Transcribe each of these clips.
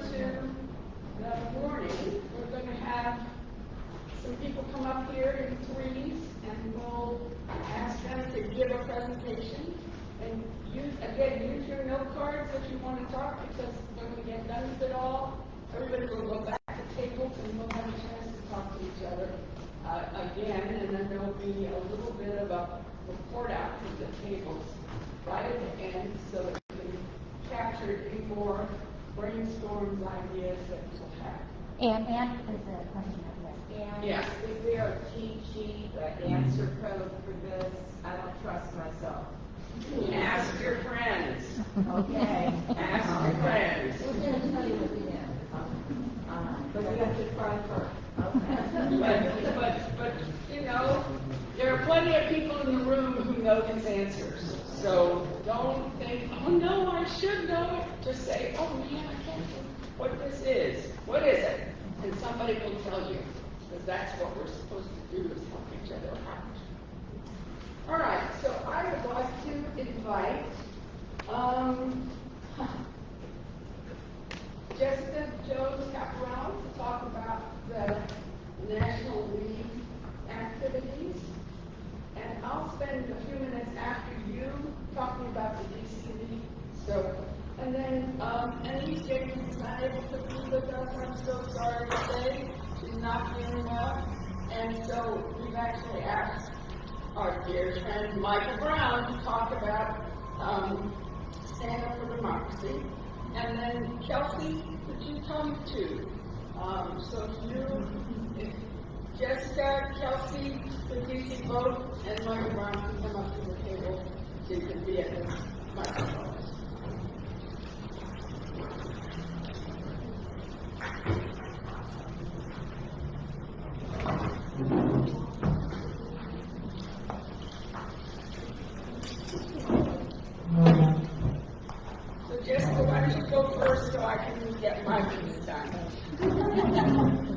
to the morning, we're gonna have some people come up here in threes, and we'll ask them to give a presentation. And use, again, use your note cards if you wanna talk, because when we get done with it all, everybody will go back to tables and we'll have a chance to talk to each other, uh, again, and then there'll be a little bit of a report out from the tables right at the end, so that we can capture any more brainstorms, ideas that we'll have. And, and is a question of this. And Yeah. is there a cheat sheet, an answer code for this? I don't trust myself. Ask your friends, Okay. ask your friends. We're gonna tell you at the end. Uh, But we have to try first. Okay. But, but, but, you know, there are plenty of people in the room who know these answers. So don't think, oh no, I should know it. Just say, oh man, I can't think what this is. What is it? And somebody will tell you, because that's what we're supposed to do is help each other out. All right, so I would like to invite, um, Jessica Jones to talk about the National League activities. And I'll spend a few minutes after you talking about the DC League. So, and then, um, Anise Jenkins is not able to be with us, I'm so sorry to say. She's not feeling well. And so we've actually asked our dear friend Michael Brown to talk about, um, Stand Up for Democracy. And then Kelsey, could you come too? Um, so if you, if Jessica, Kelsey, DC vote, and Michael Brown can come up to the table, so can be at the microphone. So Jessica, why don't you go first so I can get my piece done?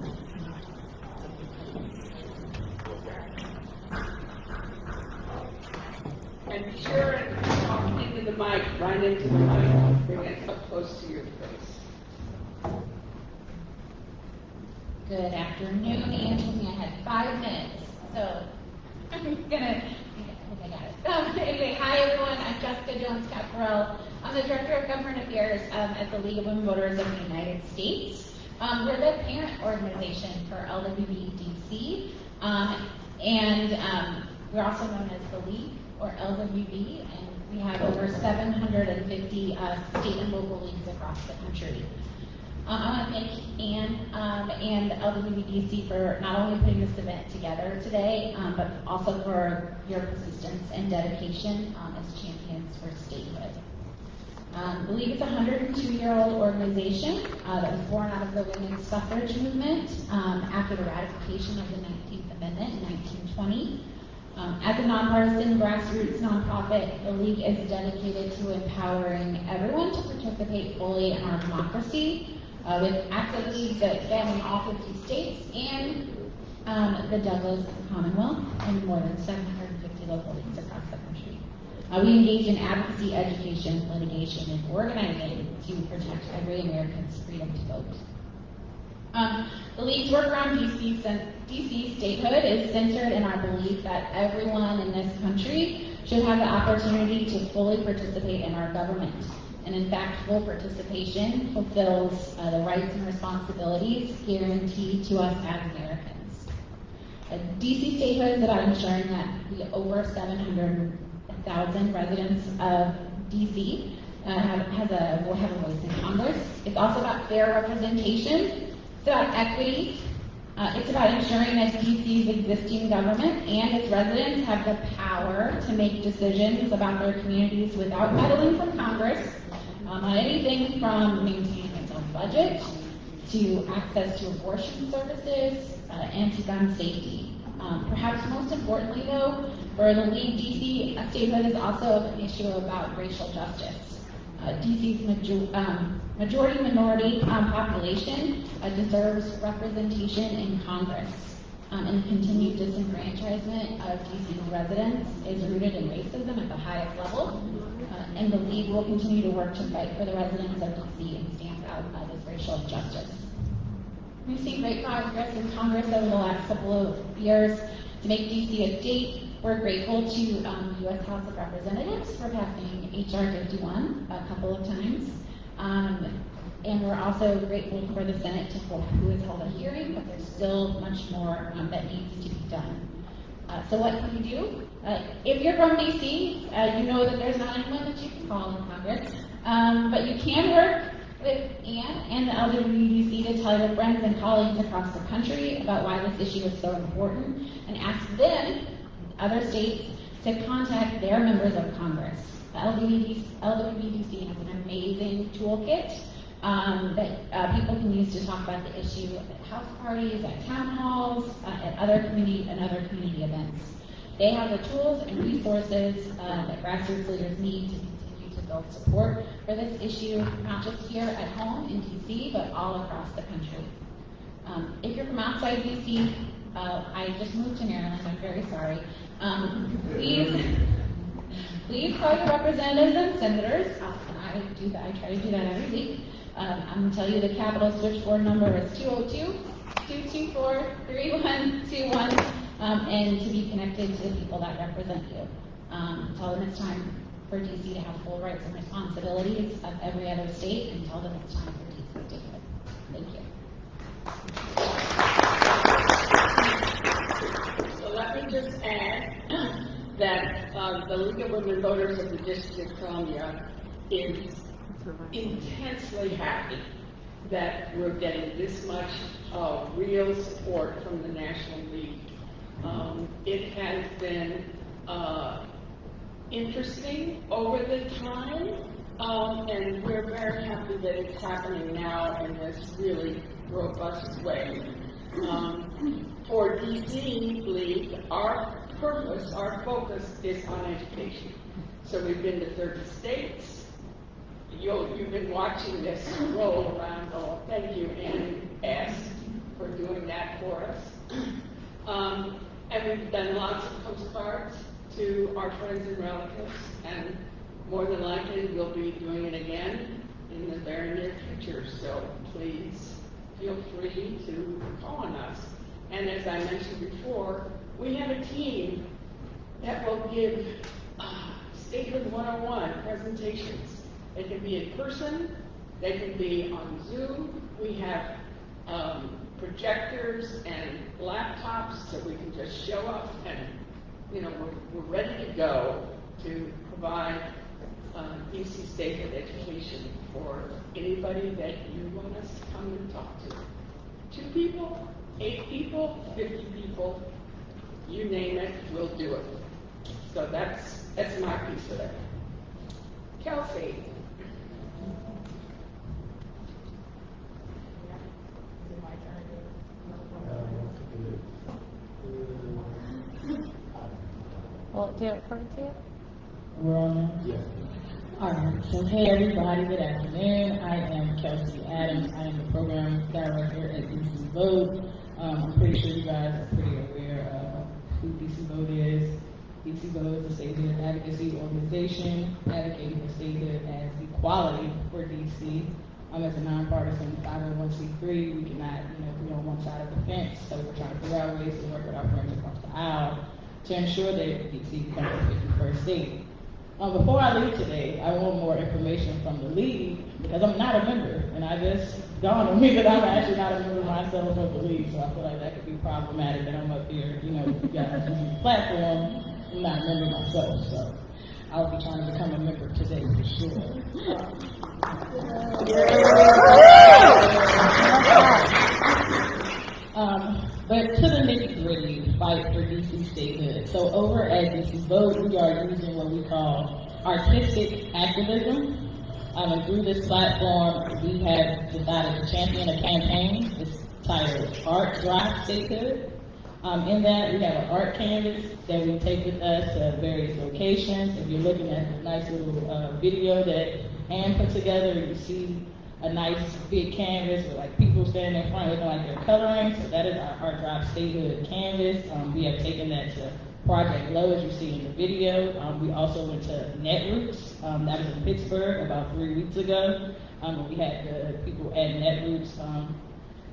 And be sure and talk into the mic, right into the mic, bring it up close to your face. Good afternoon, Anthony. I had five minutes, so I'm gonna, I I got anyway, hi everyone, I'm Jessica Jones Capparell. I'm the Director of Government Affairs um, at the League of Women Voters of the United States. Um, we're the parent organization for LWVDC, um, and um, we're also known as the League, or LWV, and we have over 750 uh, state and local leagues across the country. Um, I want to thank Anne um, and LWVDC for not only putting this event together today, um, but also for your persistence and dedication um, as champions for statehood. Um, the League is a 102-year-old organization uh, that was born out of the women's suffrage movement um, after the ratification of the 19th Amendment in 1920. Um, as a nonpartisan grassroots nonprofit, the League is dedicated to empowering everyone to participate fully in our democracy uh, with active leagues that span all 50 states and um, the Douglass Commonwealth and more than 750 local leagues across the country. Uh, we engage in advocacy, education, litigation, and organizing to protect every American's freedom to vote. Um, the League's work around DC, DC statehood is centered in our belief that everyone in this country should have the opportunity to fully participate in our government. And in fact, full participation fulfills uh, the rights and responsibilities guaranteed to us as Americans. Uh, DC statehood is about ensuring that the over 700,000 residents of DC uh, have, has a, will have a voice in Congress. It's also about fair representation. It's about equity. Uh, it's about ensuring that DC's existing government and its residents have the power to make decisions about their communities without meddling from Congress um, on anything from maintaining its own budget to access to abortion services uh, and to gun safety. Um, perhaps most importantly, though, for the League, DC statehood is also an issue about racial justice. Uh, DC's major, um, majority minority um, population uh, deserves representation in Congress. um, and continued disenfranchisement of DC residents is rooted in racism at the highest level. Uh, and the league will continue to work to fight for the residents of DC and stamp out uh, this racial injustice. We've seen great progress in Congress over the last couple of years to make DC a state. We're grateful to um, U.S. House of Representatives for passing H.R. 51 a couple of times. Um, and we're also grateful for the Senate to hold, who has held a hearing, but there's still much more um, that needs to be done. Uh, so what can you do? Uh, if you're from DC, uh, you know that there's not anyone that you can call in Congress, um, but you can work with Anne and the LWDC to tell your friends and colleagues across the country about why this issue is so important, and ask them, other states, to contact their members of Congress. The LWDC, has an amazing toolkit um, that uh, people can use to talk about the issue at house parties, at town halls, uh, at other community and other community events. They have the tools and resources uh, that grassroots leaders need to continue to build support for this issue, not just here at home in DC, but all across the country. Um, if you're from outside DC, uh, I just moved to Maryland. I'm very sorry. Um, please, please call your representatives and senators. I do that. I try to do that every week. Um, I'm going to tell you the Capitol switchboard number is 202-224-3121, um, and to be connected to the people that represent you. Um, tell them it's time for DC to have full rights and responsibilities of every other state, and tell them it's time for DC to do it. Thank you. So let me just add that uh, the League of Women Voters of the District of Columbia is intensely happy that we're getting this much uh, real support from the National League. Um, it has been uh, interesting over the time, um, and we're very happy that it's happening now in this really robust way. Um, for DC League, our purpose, our focus is on education. So we've been to 30 states. You'll, you've been watching this roll around. Thank you, Ann S. for doing that for us. Um, and we've done lots of postcards to our friends and relatives, and more than likely we'll be doing it again in the very near future. So please feel free to call on us. And as I mentioned before, we have a team that will give uh, Statehood 101 presentations. They can be in person, they can be on Zoom. We have um, projectors and laptops so we can just show up and, you know, we're, we're ready to go to provide uh, DC Statehood education for anybody that you want us to come and talk to. Two people, eight people, 50 people, you name it, we'll do it. So that's, that's my piece of it. Kelsey. Well, do it for you. We're on now? Yes. Alright, so hey everybody, good afternoon. I am Kelsey Adams. I am the program director at DC Vote. Um, I'm pretty sure you guys are pretty aware of who DC Vote is. DC Vote is a statehood advocacy organization advocating for statehood as equality for DC. Um, as a nonpartisan 501c3, we cannot, you know, be on one side of the fence, so we're trying to figure out ways to work with our friends across the aisle to ensure that DC becomes the 51st state. Um, before I leave today, I want more information from the league because I'm not a member, and I just dawned on me that I'm actually not a member myself of the league, so I feel like that could be problematic that I'm up here, you know, you guys the platform. I'm not a member myself, so I'll be trying to become a member today for sure. Um, but to the nitty gritty, fight for DC statehood. So over at DC Vote, we are using what we call artistic activism. Um, and through this platform, we have decided to champion a campaign. It's titled Art Drive Statehood. Um, in that, we have an art canvas that we take with us to various locations. If you're looking at the nice little uh, video that Anne put together, you see a nice big canvas with like people standing in front looking like they're coloring. So that is our Art Drop Statehood canvas. Um, we have taken that to Project Low, as you see in the video. Um, we also went to Netroots. Um, that was in Pittsburgh about three weeks ago. Um, we had the people at Netroots um,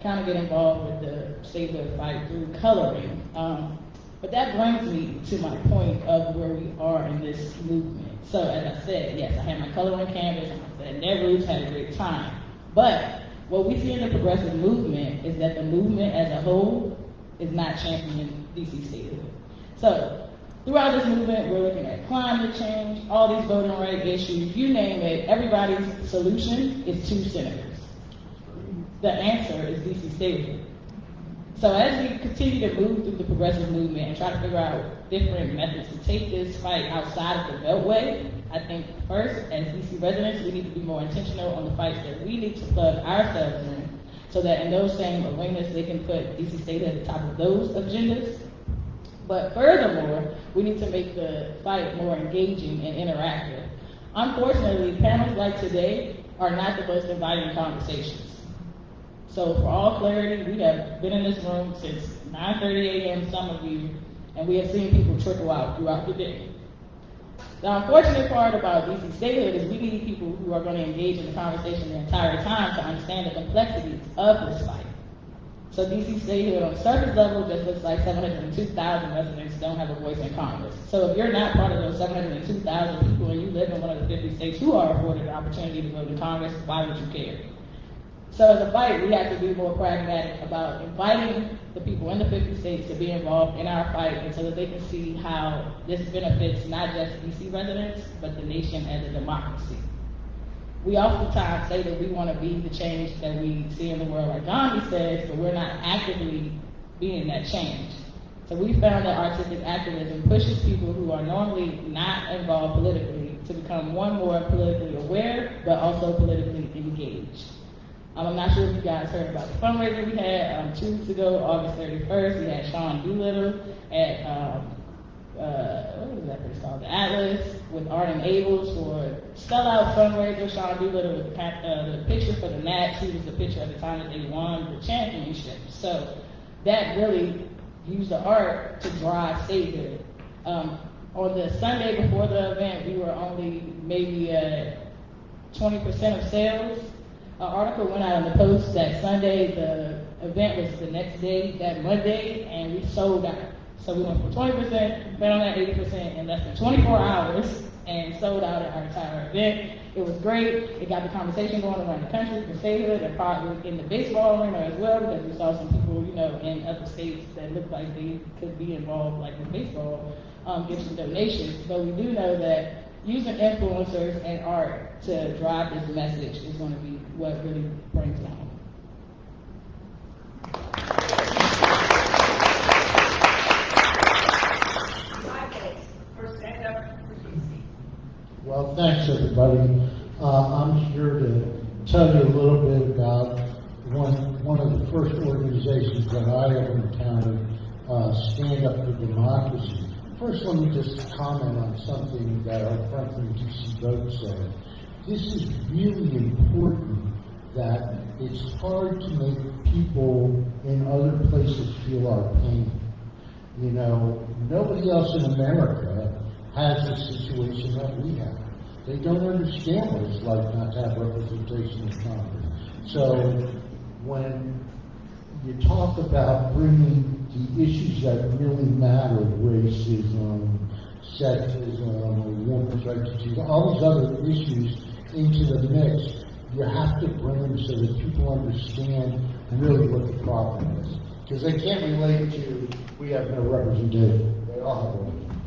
kind of get involved with the statehood fight through coloring. Um, but that brings me to my point of where we are in this movement. So as I said, yes, I have my coloring canvas, said Netroots had a great time. But what we see in the progressive movement is that the movement as a whole is not championing DC statehood. So throughout this movement, we're looking at climate change, all these voting rights issues, you name it, everybody's solution is two senators. The answer is DC statehood. So as we continue to move through the progressive movement and try to figure out different methods to take this fight outside of the Beltway, I think first, as DC residents, we need to be more intentional on the fights that we need to plug ourselves in, so that in those same arenas, they can put DC State at the top of those agendas. But furthermore, we need to make the fight more engaging and interactive. Unfortunately, panels like today are not the most inviting conversations. So for all clarity, we have been in this room since 9:30 a.m. Some of you, and we have seen people trickle out throughout the day. The unfortunate part about DC statehood is we need people who are going to engage in the conversation the entire time to understand the complexities of this fight. So DC statehood on surface level just looks like 702,000 residents don't have a voice in Congress. So if you're not part of those 702,000 people and you live in one of the 50 states who are afforded the opportunity to vote in Congress, why would you care? So as a fight, we have to be more pragmatic about inviting the people in the 50 states to be involved in our fight and so that they can see how this benefits not just DC residents, but the nation as a democracy. We oftentimes say that we want to be the change that we see in the world, like Gandhi says, but we're not actively being that change. So we found that artistic activism pushes people who are normally not involved politically to become one more politically aware, but also politically engaged. Um, I'm not sure if you guys heard about the fundraiser we had um, two weeks ago, August 31st. We had Sean Doolittle at um, uh, what was that place called? The Atlas with Arden Ables for sellout fundraiser. Sean Doolittle with the, uh, the picture for the Nats. He was the pitcher at the time that they won the championship. So that really used the art to drive statehood. Um, on the Sunday before the event, we were only maybe at 20% of sales. An article went out on the Post that Sunday, the event was the next day, that Monday, and we sold out. So we went from 20%, bet on that 80% in less than 24 hours, and sold out our entire event. It was great. It got the conversation going around the country for statehood and probably in the baseball arena as well, because we saw some people, you know, in other states that looked like they could be involved, like with baseball, um, give some donations. But we do know that using influencers and art to drive this message is going to be what really brings it home. Well, thanks, everybody. Uh, I'm here to tell you a little bit about one, one of the first organizations that I ever encountered, uh, Stand Up for Democracy. First, let me just comment on something that our friend from DC Vote said. This is really important that it's hard to make people in other places feel our pain. You know, nobody else in America has the situation that we have. They don't understand what it's like not to have representation in Congress. So when you talk about bringing the issues that really matter, racism, sexism, women's rights, all these other issues into the mix, you have to bring them so that people understand really what the problem is. Because they can't relate to, we have no representation. They all have representation.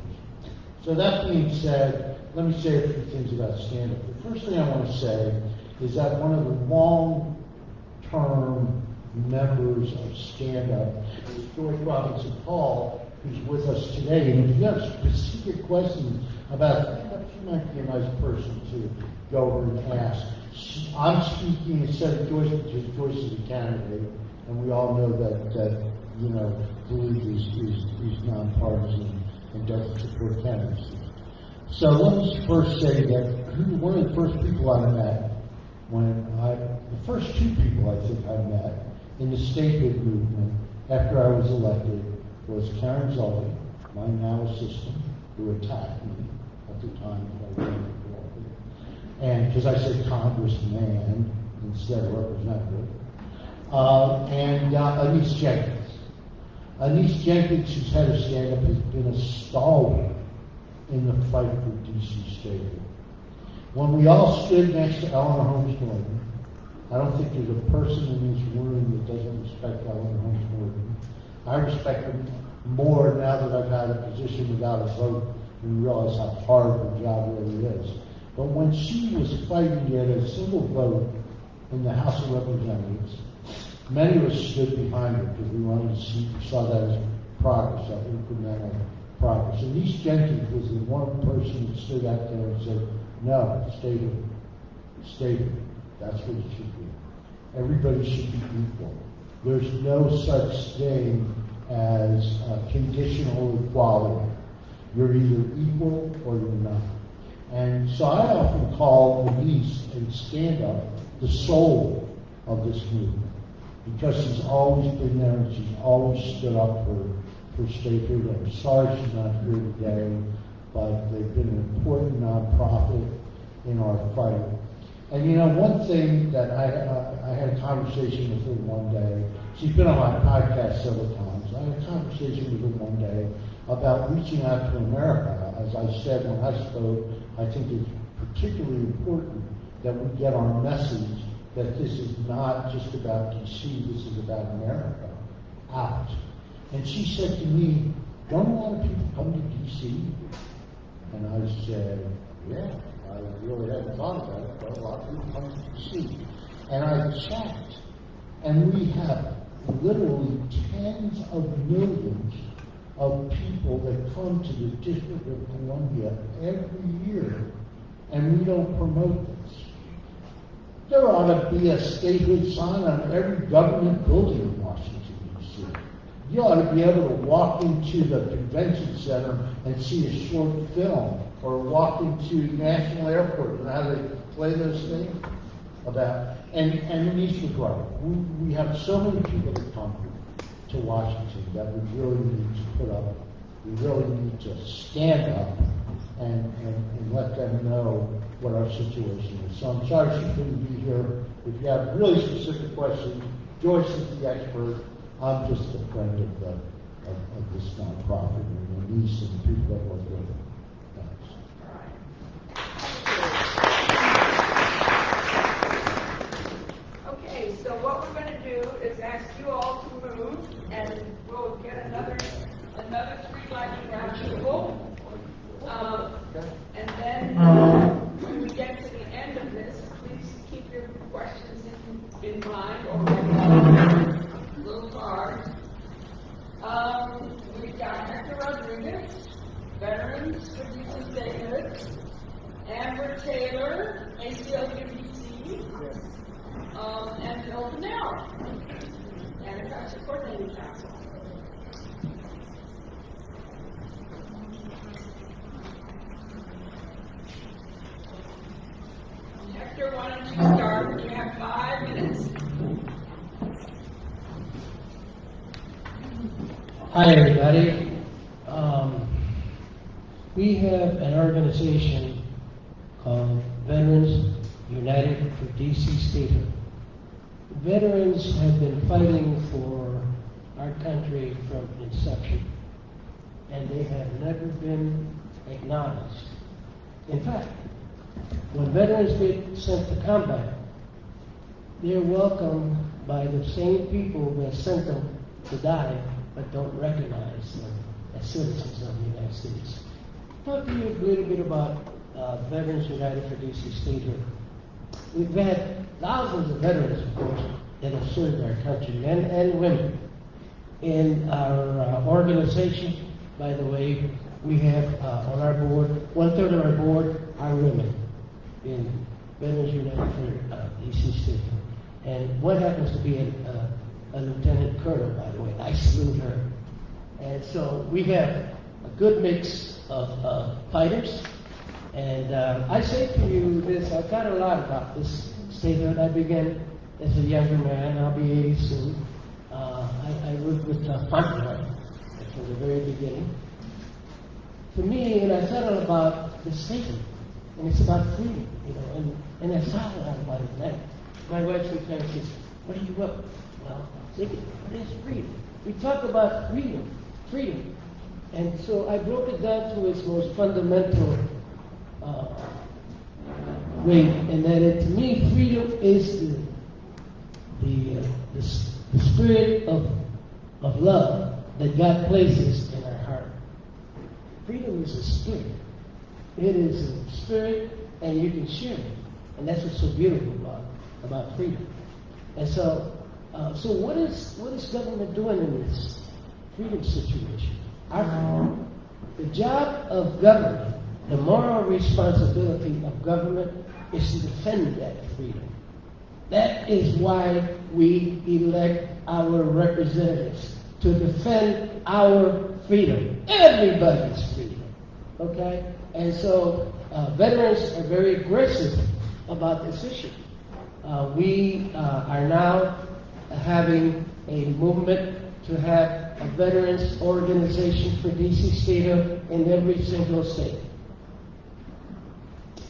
So that being said, let me say a few things about stand-up. The first thing I want to say is that one of the long-term members of stand-up is George Robinson Hall, who's with us today. And if you have specific questions about stand-up, she might be a nice person to go over and ask. I'm speaking instead of Joyce, because Joyce is a candidate, and we all know that, that, you know, Louis is, is, is nonpartisan and doesn't support candidacy. So let me first say that who- one of the first people I met when I the first two people I think I met in the statehood movement after I was elected was Karen Zully, my now assistant, who attacked me at the time that I ran for office. And, because I said congressman instead of representative. Uh, and uh, Anise Jenkins. Anise Jenkins, who's head of stand-up, has been a stalwart in the fight for DC statehood. When we all stood next to Eleanor Holmes Norton, I don't think there's a person in this room that doesn't respect Eleanor Holmes Norton. I respect her more now that I've had a position without a vote and realize how hard the job really is. But when she was fighting to get a single vote in the House of Representatives, many of us stood behind her because we wanted to see, saw that as progress, that incremental progress. And Anise Jenkins was the one person that stood out there and said, no, stay here, stay here. That's what it should be. Everybody should be equal. There's no such thing as conditional equality. You're either equal or you're not. And so I often call the Denise and stand up the soul of this movement because she's always been there and she's always stood up for, for statehood. I'm sorry she's not here today, but they've been an important nonprofit in our fight. And you know, one thing that I, uh, I had a conversation with her one day, she's been on my podcast several times. I had a conversation with her one day about reaching out to America. As I said when I spoke, I think it's particularly important that we get our message that this is not just about DC, this is about America out. And she said to me, don't a lot of people come to DC? And I said, yeah, I really hadn't thought about it, but a lot of people come to see. And I checked, and we have literally tens of millions of people that come to the District of Columbia every year, and we don't promote this. There ought to be a statehood sign on every government building in Washington, D.C. You ought to be able to walk into the convention center and see a short film, or walking to National Airport and how they play those things about, and, and needs to. We, we have so many people that come to Washington that we really need to put up, we really need to stand up and, and, and let them know what our situation is. So I'm sorry she couldn't be here. If you have really specific questions, Joyce is the expert. I'm just a friend of the, of, of this nonprofit and the niece and the people that work with it. Thanks. Okay, so what we're gonna do is ask you all to move, and we'll get another, another three lightning round people. Um, and then, when we get to the end of this, please keep your questions in, in mind, or little cards. Um, we've got Hector Rodriguez, veterans youth statehood, Amber Taylor, ACLU DC, um, and Phil Pannell, Anacostia Coordinating Council. Hector, why don't you start? You have five minutes. Hi, everybody. Um, we have an organization called Veterans United for DC Statehood. Veterans have been fighting for our country from inception, and they have never been acknowledged. In fact, when veterans get sent to combat, they're welcomed by the same people that sent them to die, but don't recognize them as citizens of the United States. Talk to you a little bit about uh, Veterans United for DC Statehood. We've had thousands of veterans, of course, that have served our country, men and women. In our uh, organization, by the way, we have uh, on our board, one third of our board are women in Veterans United for uh, DC. And what happens to be a, a lieutenant colonel, by the way. I salute her. And so we have a good mix of uh, fighters. And uh, I say to you this, I've got a lot about this statehood. I began as a younger man, I'll be 80 soon. Uh, I, I worked with uh, Fauntroy from the very beginning. For me, and I thought about the statement, and it's about freedom, you know, and, and I thought a lot about it. My wife sometimes says, what are you up? Well, I'm thinking, what is freedom? We talk about freedom, freedom. And so I broke it down to its most fundamental uh, way, and that it, to me, freedom is the, the, uh, the, the spirit of, of love that God places in our heart. Freedom is a spirit. It is a spirit, and you can share it. And that's what's so beautiful about, about freedom. And so, uh, so what is, what is government doing in this freedom situation? Our, the job of government, the moral responsibility of government is to defend that freedom. That is why we elect our representatives, to defend our freedom, everybody's freedom. Okay? And so uh, veterans are very aggressive about this issue. Uh, we uh, are now having a movement to have a veterans organization for DC Statehood in every single state.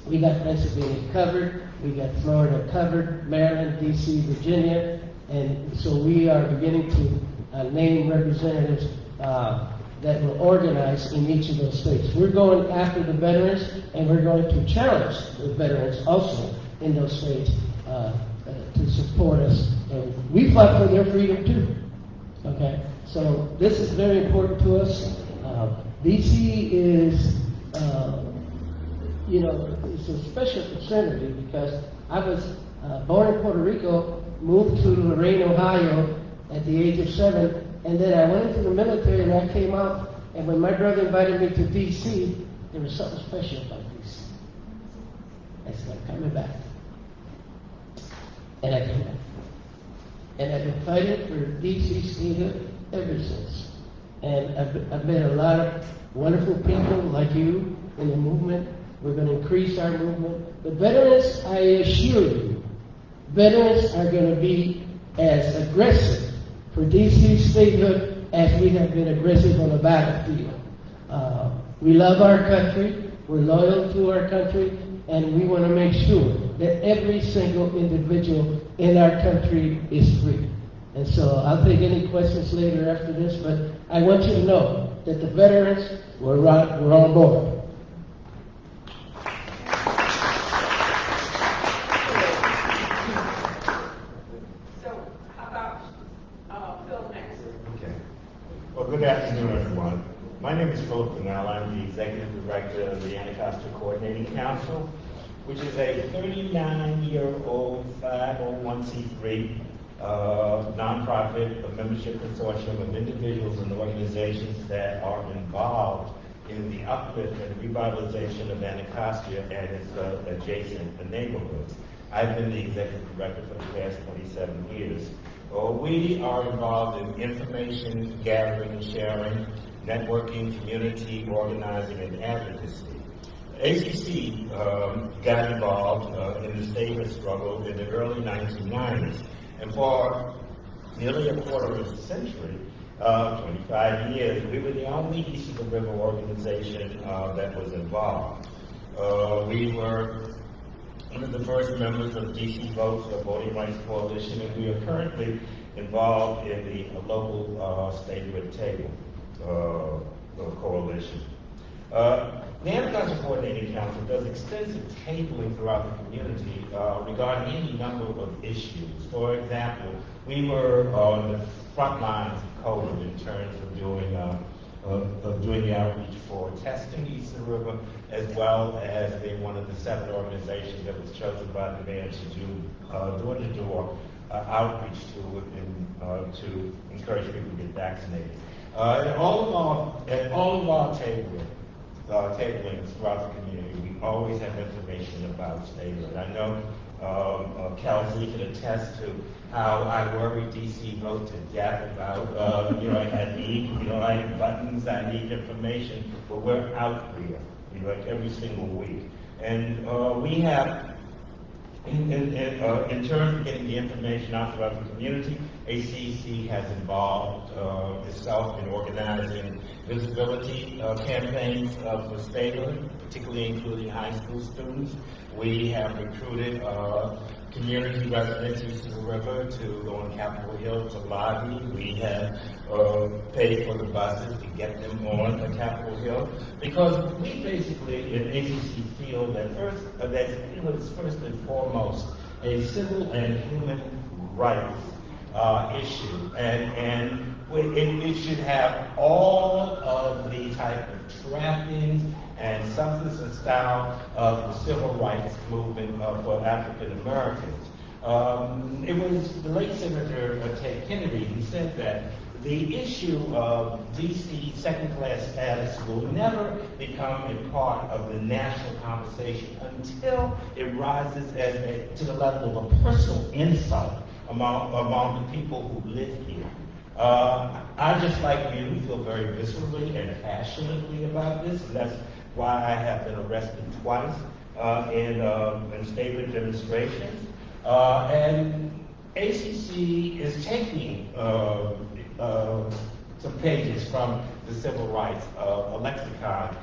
We got Pennsylvania covered, we got Florida covered, Maryland, DC, Virginia, and so we are beginning to uh, name representatives uh, that will organize in each of those states. We're going after the veterans, and we're going to challenge the veterans also in those states uh, uh, to support us. And we fought for their freedom too. Okay, so this is very important to us. Uh, DC is, uh, you know, it's a special me because I was uh, born in Puerto Rico, moved to Lorain, Ohio at the age of seven, and then I went into the military and I came out. And when my brother invited me to DC, there was something special about DC. I said, I'm coming back. And I came back. And I've been fighting for DC statehood ever since. And I've, I've met a lot of wonderful people like you in the movement. We're going to increase our movement. The veterans, I assure you, veterans are going to be as aggressive for DC statehood as we have been aggressive on the battlefield. Uh, we love our country, we're loyal to our country, and we want to make sure that every single individual in our country is free. And so I'll take any questions later after this, but I want you to know that the veterans were, right, were on board. So how about, uh, Phil next? Okay. Well, good afternoon, everyone. My name is Philip Pannell. I'm the Executive Director of the Anacostia Coordinating Council, which is a 39-year-old 501c3 uh, nonprofit, a membership consortium of individuals and organizations that are involved in the uplift and revitalization of Anacostia and its uh, adjacent neighborhoods. I've been the executive director for the past 27 years. Uh, we are involved in information gathering and sharing, networking, community organizing, and advocacy. ACC um, got involved uh, in the statehood struggle in the early 1990s, and for nearly a quarter of a century, uh, 25 years, we were the only East of the River organization uh, that was involved. Uh, we were one of the first members of DC Votes, the Voting Rights Coalition, and we are currently involved in the local uh, statehood table uh, coalition. Uh, the Anacostia Coordinating Council does extensive tabling throughout the community uh, regarding any number of issues. For example, we were on the front lines of COVID in terms of doing uh, of, of doing the outreach for testing east of the river, as well as being one of the seven organizations that was chosen by the mayor to do uh, door-to-door uh, outreach to and, uh, to encourage people to get vaccinated. Uh, all of our and all of our tabling, uh, tablings throughout the community, we always have information about statehood. I know um, uh, Kelsey can attest to how I worry DC vote to death about, uh, you know, I need, you know, I need buttons, I need information, but we're out there, you know, like every single week. And uh, we have In, in, in, uh, in terms of getting the information out throughout the community, ACC has involved uh, itself in organizing visibility uh, campaigns uh, for Stabler, particularly including high school students. We have recruited uh, community residents east of the river to go on Capitol Hill to lobby. We have uh, paid for the buses to get them on the Capitol Hill because we basically in ACC feel that first that it was first and foremost a civil and human rights uh, issue, and and it, it should have all of the type of trappings and substance and style of the civil rights movement uh, for African Americans. Um, it was the late Senator uh, Ted Kennedy who said that the issue of DC second-class status will never become a part of the national conversation until it rises as a, to the level of a personal insult among, among the people who live here. Uh, I, just like you, feel very viscerally and passionately about this, and that's why I have been arrested twice uh, in, uh, in state demonstrations. Uh, and ACC is taking uh, uh, some pages from the civil rights lexicon.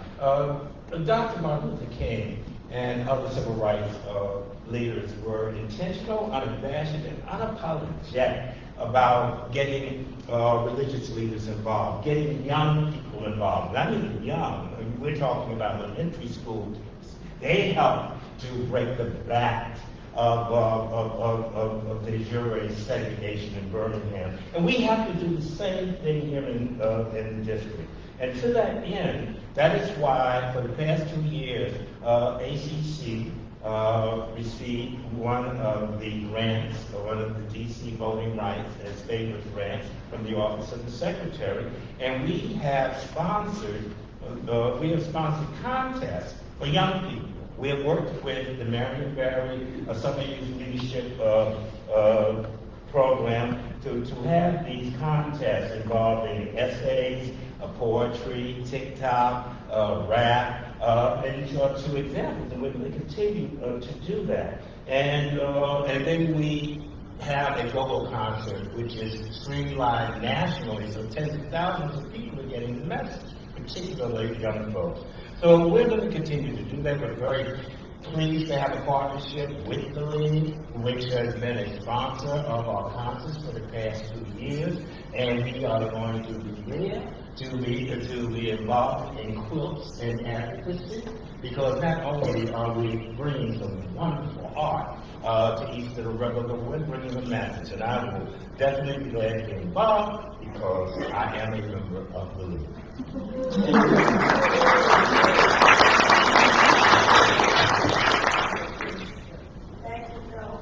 Dr. Martin Luther King and other civil rights uh, leaders were intentional, unabashed, and unapologetic about getting uh, religious leaders involved, getting young people involved. Young, I mean, we're talking about elementary school. kids. They helped to break the back of, uh, of, of, of, of de jure segregation in Birmingham. And we have to do the same thing here in, uh, in the district. And to that end, that is why for the past two years, uh, ACC uh, received one of the grants, uh, one of the DC Voting Rights and Statement grants from the Office of the Secretary. And we have sponsored, uh, we have sponsored contests for young people. We have worked with the Marion Barry uh, Summer Youth Leadership uh, uh, Program to, to have these contests involving essays, poetry, TikTok, uh, rap, uh, and are two examples, and we're going to continue uh, to do that. And, uh, and then we have a global concert, which is streamlined nationally, so tens of thousands of people are getting the message, particularly young folks. So we're going to continue to do that. We're very pleased to have a partnership with the league, which has been a sponsor of our concerts for the past two years, and we are going to be there to be to be involved in quilts and advocacy, because not only are we bringing some wonderful art uh, to East of the River, but we're bringing a message, and I will definitely be glad to get involved because I am a member of the league. Thank you, Joe.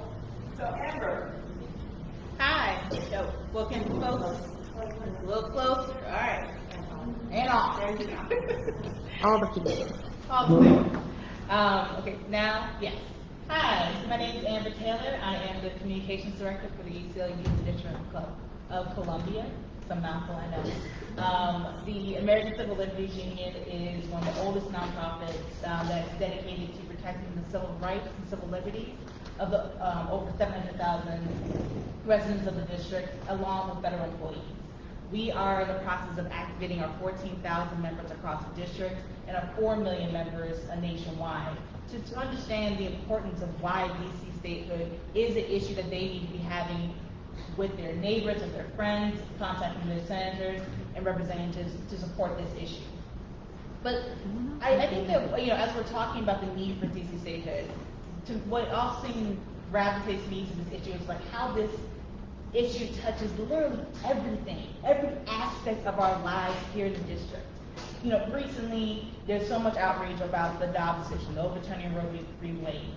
So Amber, Hi, so, well, can you close, a little closer, all right. And off, there you go. All the people. All the way. Um, okay, now, yes. Hi, my name is Amber Taylor, I am the Communications Director for the UCLA ACLU District Club of Columbia, it's a mouthful, I know. Um, the American Civil Liberties Union is one of the oldest nonprofits, um, that's dedicated to protecting the civil rights and civil liberties of the, um, over seven hundred thousand residents of the district, along with federal employees. We are in the process of activating our fourteen thousand members across the district and our four million members uh, nationwide to, to understand the importance of why DC statehood is an issue that they need to be having with their neighbors, with their friends, contacting their senators and representatives to support this issue. But I, I think that, you know, as we're talking about the need for DC statehood, to what often gravitates me to this issue is like how this issue touches literally everything, every aspect of our lives here in the district. You know, recently, there's so much outrage about the Dobbs decision, the overturning Roe v. Wade.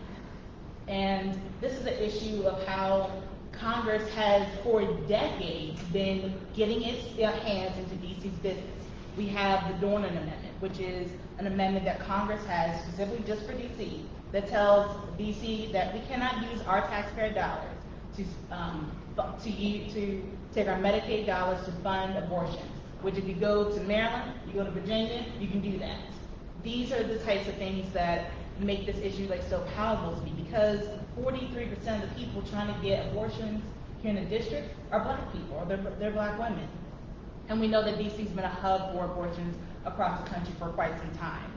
And this is an issue of how Congress has, for decades, been getting its hands into DC's business. We have the Dornan Amendment, which is an amendment that Congress has specifically just for DC, that tells DC that we cannot use our taxpayer dollars to, um, to use, to take our Medicaid dollars to fund abortions. Which if you go to Maryland, you go to Virginia, you can do that. These are the types of things that make this issue like so palatable to me because 43% of the people trying to get abortions here in the district are black people or they're, they're black women. And we know that DC's been a hub for abortions across the country for quite some time.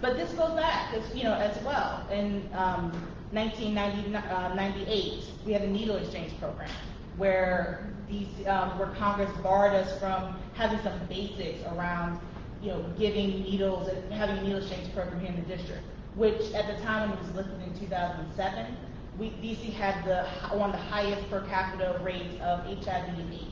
But this goes back, as, you know, as well. In um, 1998, we had a needle exchange program where these, um, where Congress barred us from having some basics around, you know, giving needles and having a needle exchange program here in the district. Which at the time when it was lifted in 2007, we, DC had the one of the highest per capita rates of HIV and AIDS.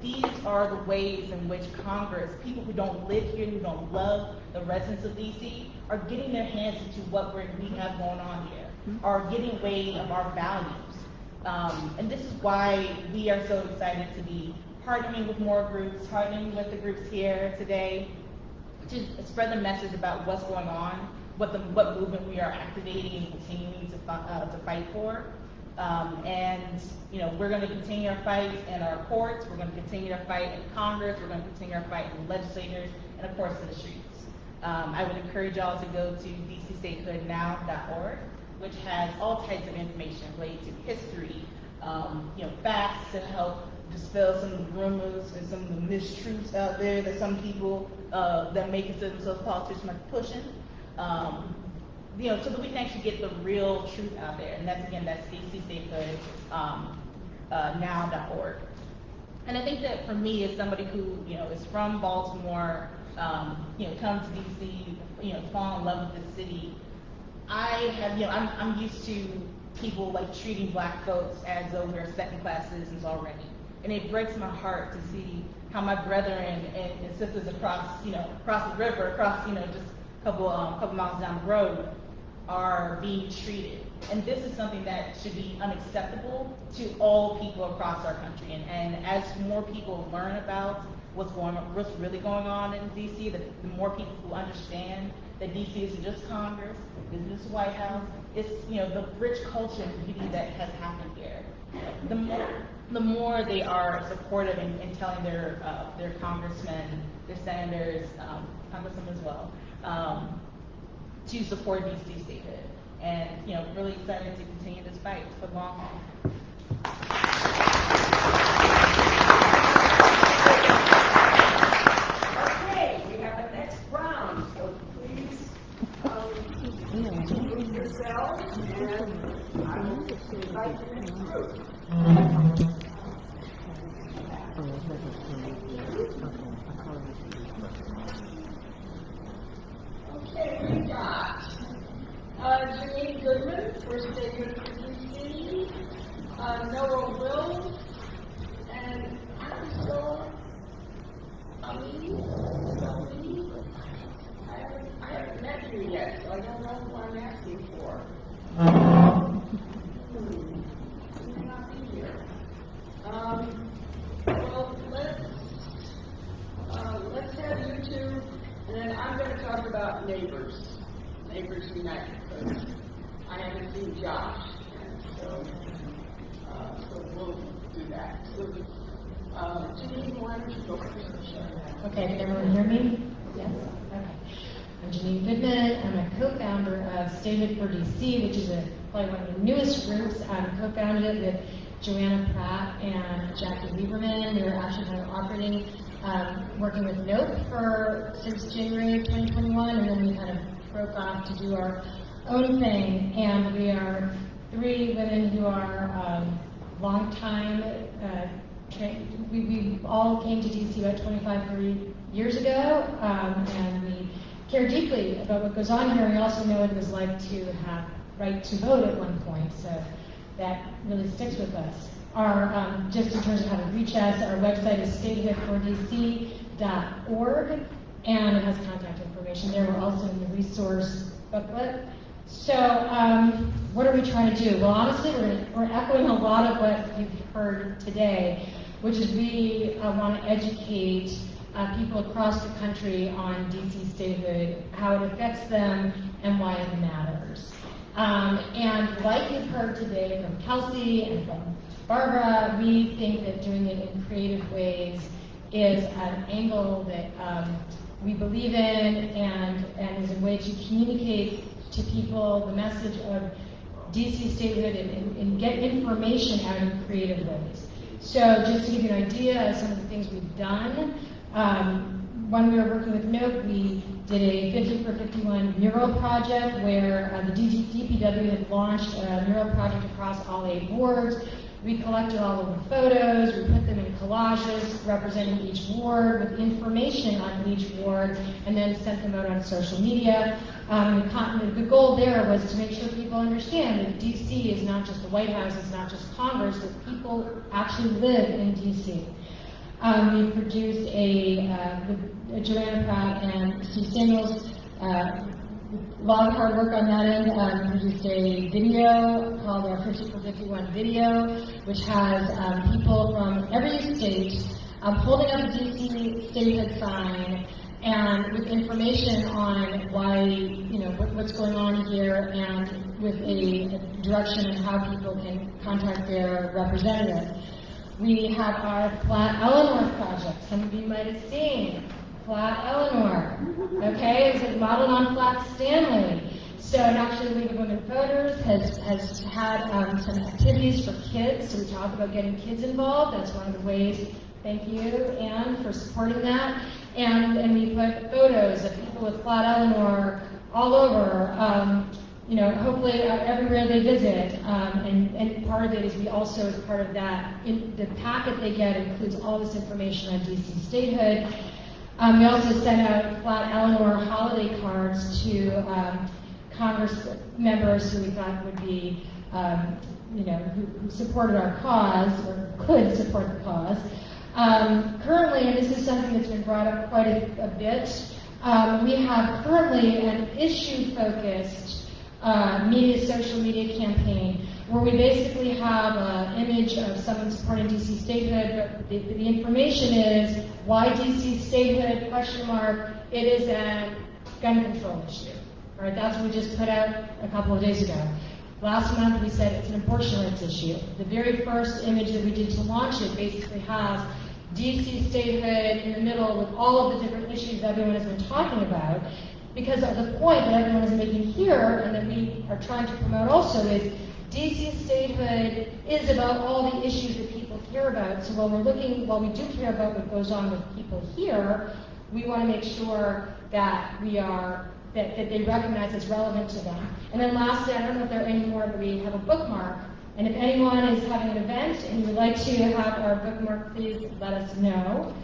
These are the ways in which Congress, people who don't live here, who don't love the residents of DC, are getting their hands into what we have going on here, are getting away of our values. Um, and this is why we are so excited to be partnering with more groups, partnering with the groups here today, to spread the message about what's going on, what the what movement we are activating and continuing to uh, to fight for. Um, and you know we're going to continue our fight in our courts. We're going to continue our fight in Congress. We're going to continue our fight in legislators and of course in the streets. Um, I would encourage y'all to go to dcstatehoodnow.org, which has all types of information related to history, um, you know, facts to help dispel some of the rumors and some of the mistruths out there that some people uh, that make consider themselves politicians are pushing. Um, you know, so that we can actually get the real truth out there. And that's again, that's dcstatehood um, uh. And I think that for me, as somebody who you know is from Baltimore, um, you know, comes to DC, you know, fall in love with the city. I have, you know, I'm, I'm used to people like treating black folks as though we're second class citizens already. And it breaks my heart to see how my brethren and, and sisters across, you know, across the river, across, you know, just a couple, um, couple miles down the road are being treated. And this is something that should be unacceptable to all people across our country. And, and as more people learn about what's going on, what's really going on in DC, the, the more people who understand that DC isn't just Congress, isn't just White House, it's you know the rich culture and beauty that has happened here. The more the more they are supportive in, in telling their uh, their congressmen, their senators, um, congressmen as well, um, to support DC statehood. And you know, really excited to continue this fight for the long haul. Okay, we have a next round, so please, the group. Okay, we got, Janine Goodman, First State University, uh, Noah Wills, and Ali. I haven't, I haven't met you yet, so I don't know who I'm asking for. Hmm, you may not be here. Um, well, let's, uh, let's have you two, and then I'm gonna talk about neighbors, Because I haven't seen Josh, and so, uh, so we'll do that. So, uh, Janine, why don't you go first? Okay, can everyone hear me? Yes? Okay. I'm Janine Goodman. I'm a co-founder of Statehood for DC, which is a, probably one of the newest groups. I co-founded it with Joanna Pratt and Jackie Lieberman. We were actually kind of operating, um, working with NOPE for, since January of 2021, and then we kind of broke off to do our own thing. And we are three women who are um, longtime uh, tra- we, we all came to DC about 25, years ago, um, and we care deeply about what goes on here. We also know what it was like to have right to vote at one point, so that really sticks with us. Our, um, just in terms of how to reach us, our website is statehood4dc.org, and it has contact information there. We're also in the resource booklet. So, um, what are we trying to do? Well, honestly, we're, we're echoing a lot of what you've heard today, which is we uh, want to educate uh, people across the country on DC statehood, how it affects them, and why it matters. Um, and like you've heard today from Kelsey and from Barbara, we think that doing it in creative ways is an angle that um, we believe in and, and is a way to communicate to people the message of DC statehood and, and, and get information out in creative ways. So just to give you an idea of some of the things we've done, um, when we were working with NOAA, we did a 50 for 51 mural project where uh, the DPW had launched a mural project across all eight wards. We collected all of the photos, we put them in collages representing each ward with information on each ward, and then sent them out on social media. Um, the, goal there was to make sure people understand that DC is not just the White House, it's not just Congress, that people actually live in DC. Um, we produced a, uh, with Joanna Pratt and Steve Samuels, uh, a lot of hard work on that end. Um, produced a video called our 50 for 51 video, which has um, people from every state um, holding up a DC statehood sign and with information on why, you know, what, what's going on here and with a, a direction on how people can contact their representative. We have our Flat Eleanor project. Some of you might have seen Flat Eleanor. Okay, it's modeled on Flat Stanley. So, and actually, League of Women Voters has, has had um, some activities for kids. So, we talk about getting kids involved. That's one of the ways. Thank you, Anne, for supporting that. And, and we put photos of people with Flat Eleanor all over. Um, you know, hopefully uh, everywhere they visit. Um, and, and part of it is we also, as part of that, in the packet they get includes all this information on DC statehood. Um, we also sent out Flat Eleanor holiday cards to um, Congress members who we thought would be, um, you know, who, who, supported our cause or could support the cause. Um, currently, and this is something that's been brought up quite a, a bit, um, we have currently an issue-focused uh, media, social media campaign where we basically have an image of someone supporting DC statehood, but the, the information is why DC statehood, question mark, it is a gun control issue. All right, that's what we just put out a couple of days ago. Last month we said it's an abortion rights issue. The very first image that we did to launch it basically has DC statehood in the middle with all of the different issues everyone has been talking about because of the point that everyone is making here and that we are trying to promote also is DC statehood is about all the issues that people care about. So while we're looking, while we do care about what goes on with people here, we want to make sure that we are that, that they recognize it's relevant to them. And then lastly, I don't know if there are any more, but we have a bookmark. And if anyone is having an event and you would like to have our bookmark, please let us know.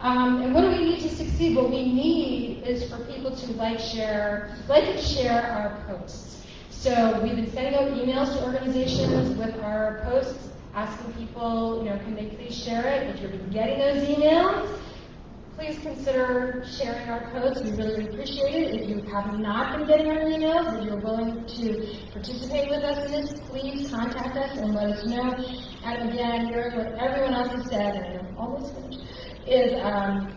Um, and what do we need to succeed? What we need is for people to like, share, like and share our posts. So we've been sending out emails to organizations with our posts, asking people, you know, can they please share it? If you're getting those emails, please consider sharing our posts. We really appreciate it. If you have not been getting our emails, if you're willing to participate with us in this, please contact us and let us know. And again, hearing what everyone else has said, and I'm almost finished, is um,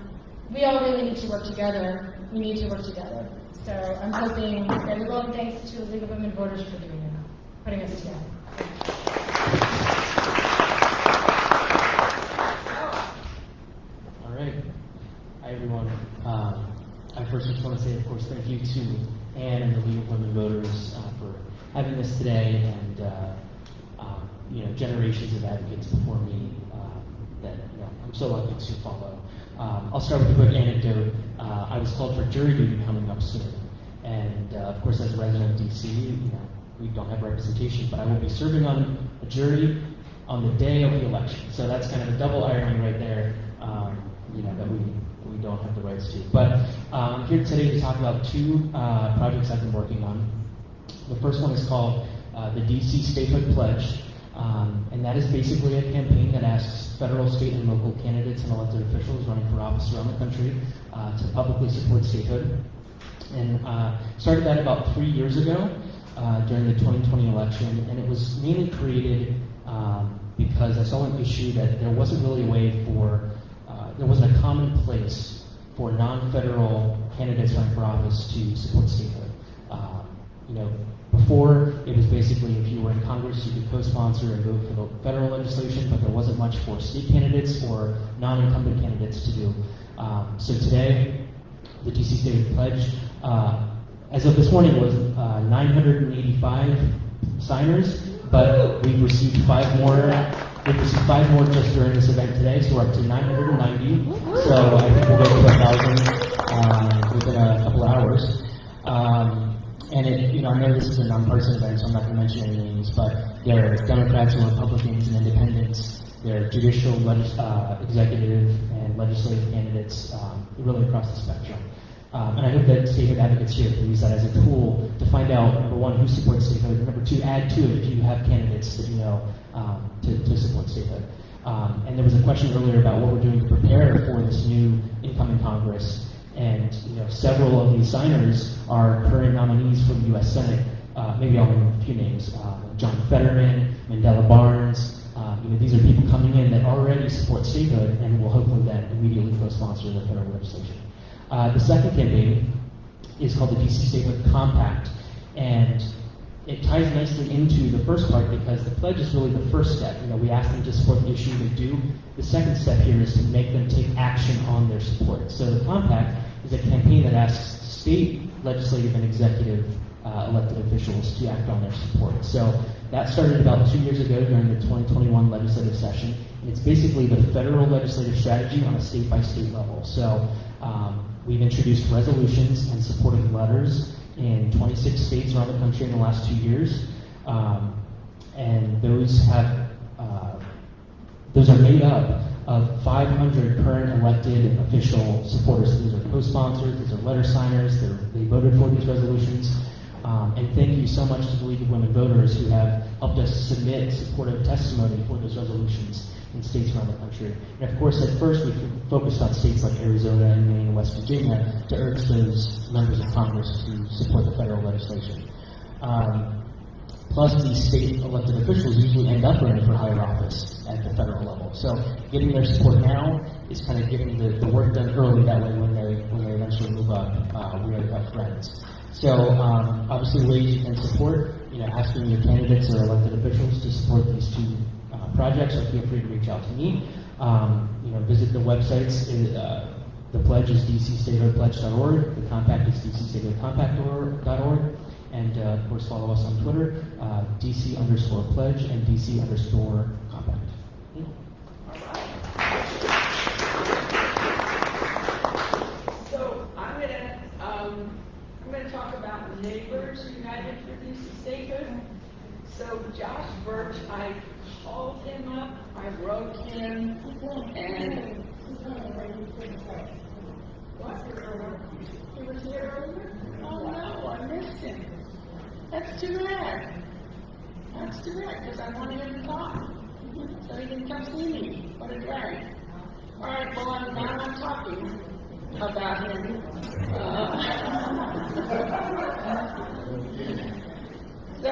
we all really need to work together. We need to work together. So I'm hoping, and we're going thanks to the League of Women Voters for doing putting us together. All right. Hi, everyone. Um, I first just want to say, of course, thank you to Anne and the League of Women Voters uh, for having this today and, uh, um, you know, generations of advocates before me uh, that, you know, I'm so lucky to follow. Um, I'll start with a quick anecdote. Uh, I was called for jury duty coming up soon. And, uh, of course, as a resident of D.C., you know, we don't have representation, but I will be serving on a jury on the day of the election. So that's kind of a double irony right there, um, you know, that we, we don't have the rights to. But I'm here today to talk about two uh, projects I've been working on. The first one is called uh, the DC Statehood Pledge, um, and that is basically a campaign that asks federal, state, and local candidates and elected officials running for office around the country uh, to publicly support statehood. And uh, started that about three years ago uh, during the 2020 election, and it was mainly created um, because I saw an issue that there wasn't really a way for, uh, there wasn't a common place for non-federal candidates running for office to support statehood. Um, you know, before it was basically if you were in Congress, you could co-sponsor and vote for the federal legislation, but there wasn't much for state candidates or non-incumbent candidates to do. Um, so today, the DC State Pledge uh, as of this morning, was uh, 985 signers, but we've received five more. We've received five more just during this event today, so we're up to 990. So I think we'll get to a thousand uh, within a couple hours. Um, and it, you know, I know this is a nonpartisan event, so I'm not going to mention any names, but there are Democrats and Republicans and independents. There are judicial, legis- uh, executive, and legislative candidates um, really across the spectrum. Um, and I hope that statehood advocates here can use that as a tool to find out, number one, who supports statehood, and number two, add to it if you have candidates that you know um, to, to support statehood. Um, and there was a question earlier about what we're doing to prepare for this new incoming Congress. And you know, several of these signers are current nominees for the U.S. Senate. Uh, maybe I'll name a few names: uh, John Fetterman, Mandela Barnes. Uh, you know, these are people coming in that already support statehood and will hopefully then immediately co-sponsor the federal legislation. Uh, the second campaign is called the DC Statehood Compact, and it ties nicely into the first part because the pledge is really the first step. You know, we ask them to support the issue, they do. The second step here is to make them take action on their support. So the compact is a campaign that asks state legislative and executive uh, elected officials to act on their support. So that started about two years ago during the 2021 legislative session. And it's basically the federal legislative strategy on a state by state level. So um, we've introduced resolutions and supportive letters in 26 states around the country in the last two years. Um, and those have uh, those are made up of 500 current elected official supporters. These are co-sponsors, these are letter signers, they voted for these resolutions. Um, and thank you so much to the League of Women Voters who have helped us submit supportive testimony for those resolutions in states around the country. And of course, at first we focused on states like Arizona and Maine and West Virginia to urge those members of Congress to support the federal legislation. Um, plus, these state elected officials usually end up running for higher office at the federal level. So, getting their support now is kind of getting the, the work done early. That way, when they when they eventually move up, uh, we have friends. So, um, obviously, you can support, you know, asking your candidates or elected officials to support these two uh, projects, or feel free to reach out to me. Um, you know, visit the websites. Uh, the pledge is dcstatehoodpledge.org. The compact is dcstatehoodcompact.org. And uh, of course, follow us on Twitter, uh, DC underscore pledge and DC underscore compact. So I'm gonna, um, I'm gonna talk about Neighbors United for DC Statehood. So Josh Burch, I called him up, I wrote him, and. What? He was here earlier? Oh, no, I missed him. That's too bad. That's too bad, because I wanted him to talk. So he didn't come see me. What a drag. All right, well, I'm, now I'm talking about him. Uh, so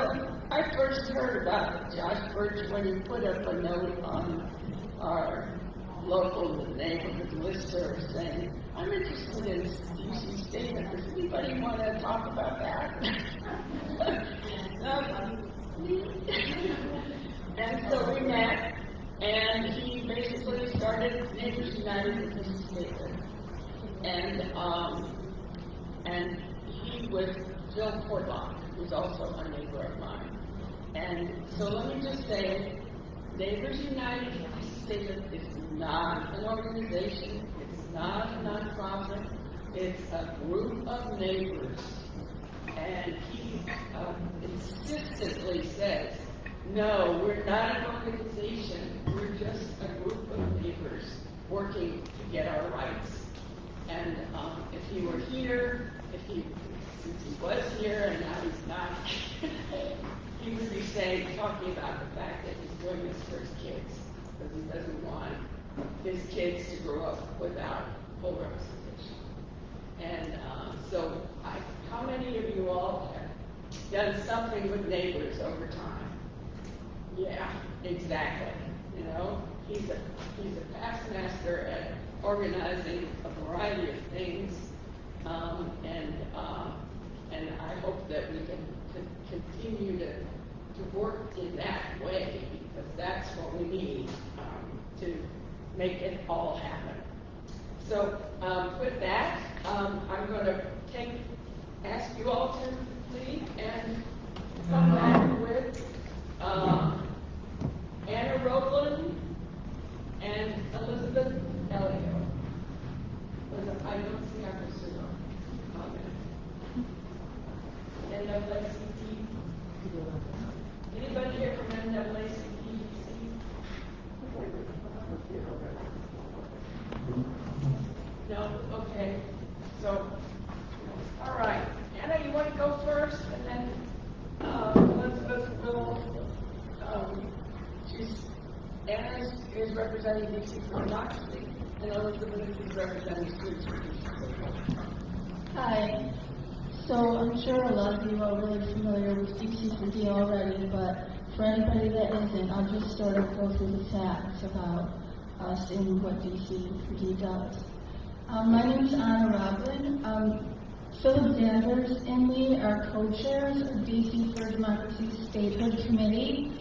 I first heard about Josh Burch when he put up a note on our local neighborhood listserv saying, I'm interested in DC statehood. Does anybody want to talk about that? and so we met, and he basically started Neighbors United in DC statehood. And, um, and he was Phil Portlock, who's also a neighbor of mine. And so let me just say, Neighbors United statement is not an organization, it's not a nonprofit, it's a group of neighbors. And he um, insistently says, no, we're not an organization, we're just a group of neighbors working to get our rights. And um, if he were here, if he, since he was here and now he's not, he would be saying, talking about the fact that he's doing this for his kids, because he doesn't want his kids to grow up without full representation. And um, so, I, how many of you all have done something with neighbors over time? Yeah, exactly. You know, he's a he's a past master at organizing a variety of things, um, and uh, and I hope that we can, continue to to work in that way because that's what we need um, to make it all happen. So um, with that, um, I'm going to take ask you all to leave and come back with, uh, Anna Roland and Elizabeth. Elizabeth, I don't see her pursuer. And NAACP. Anybody here from NAACP? No, okay, so, all right, Anna, you want to go first, and then, uh, Elizabeth will, um, she's, Anna is, is representing DC for democracy, and Elizabeth is representing Students. Hi. So I'm sure a lot of you are really familiar with DC4D already, but for anybody that isn't, I'll just sort of go through the facts about us and what DC4D does. Um, my name is Anna Roblin. Um, Philip Danvers and me are co-chairs of DC for Democracy Statehood Committee.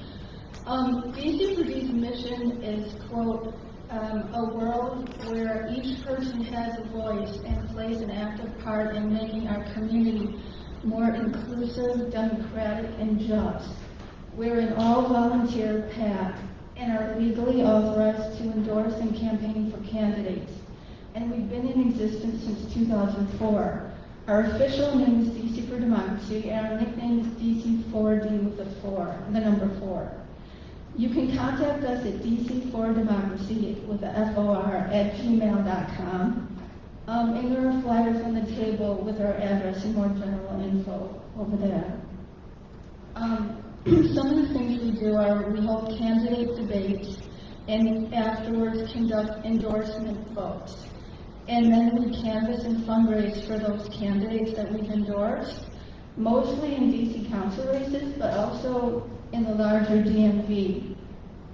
Um, DC4D's mission is, quote, um, a world where each person has a voice and plays an active part in making our community more inclusive, democratic, and just. We're an all-volunteer PAC and are legally authorized to endorse and campaign for candidates. And we've been in existence since 2004. Our official name is DC for Democracy, and our nickname is DC4D with the four, the number four. You can contact us at DC4Democracy with the F-O-R at gmail.com. Um, and there are flyers on the table with our address and more general info over there. Um, some of the things we do are we hold candidate debates and afterwards conduct endorsement votes. And then we canvass and fundraise for those candidates that we've endorsed, mostly in DC council races, but also in the larger DMV.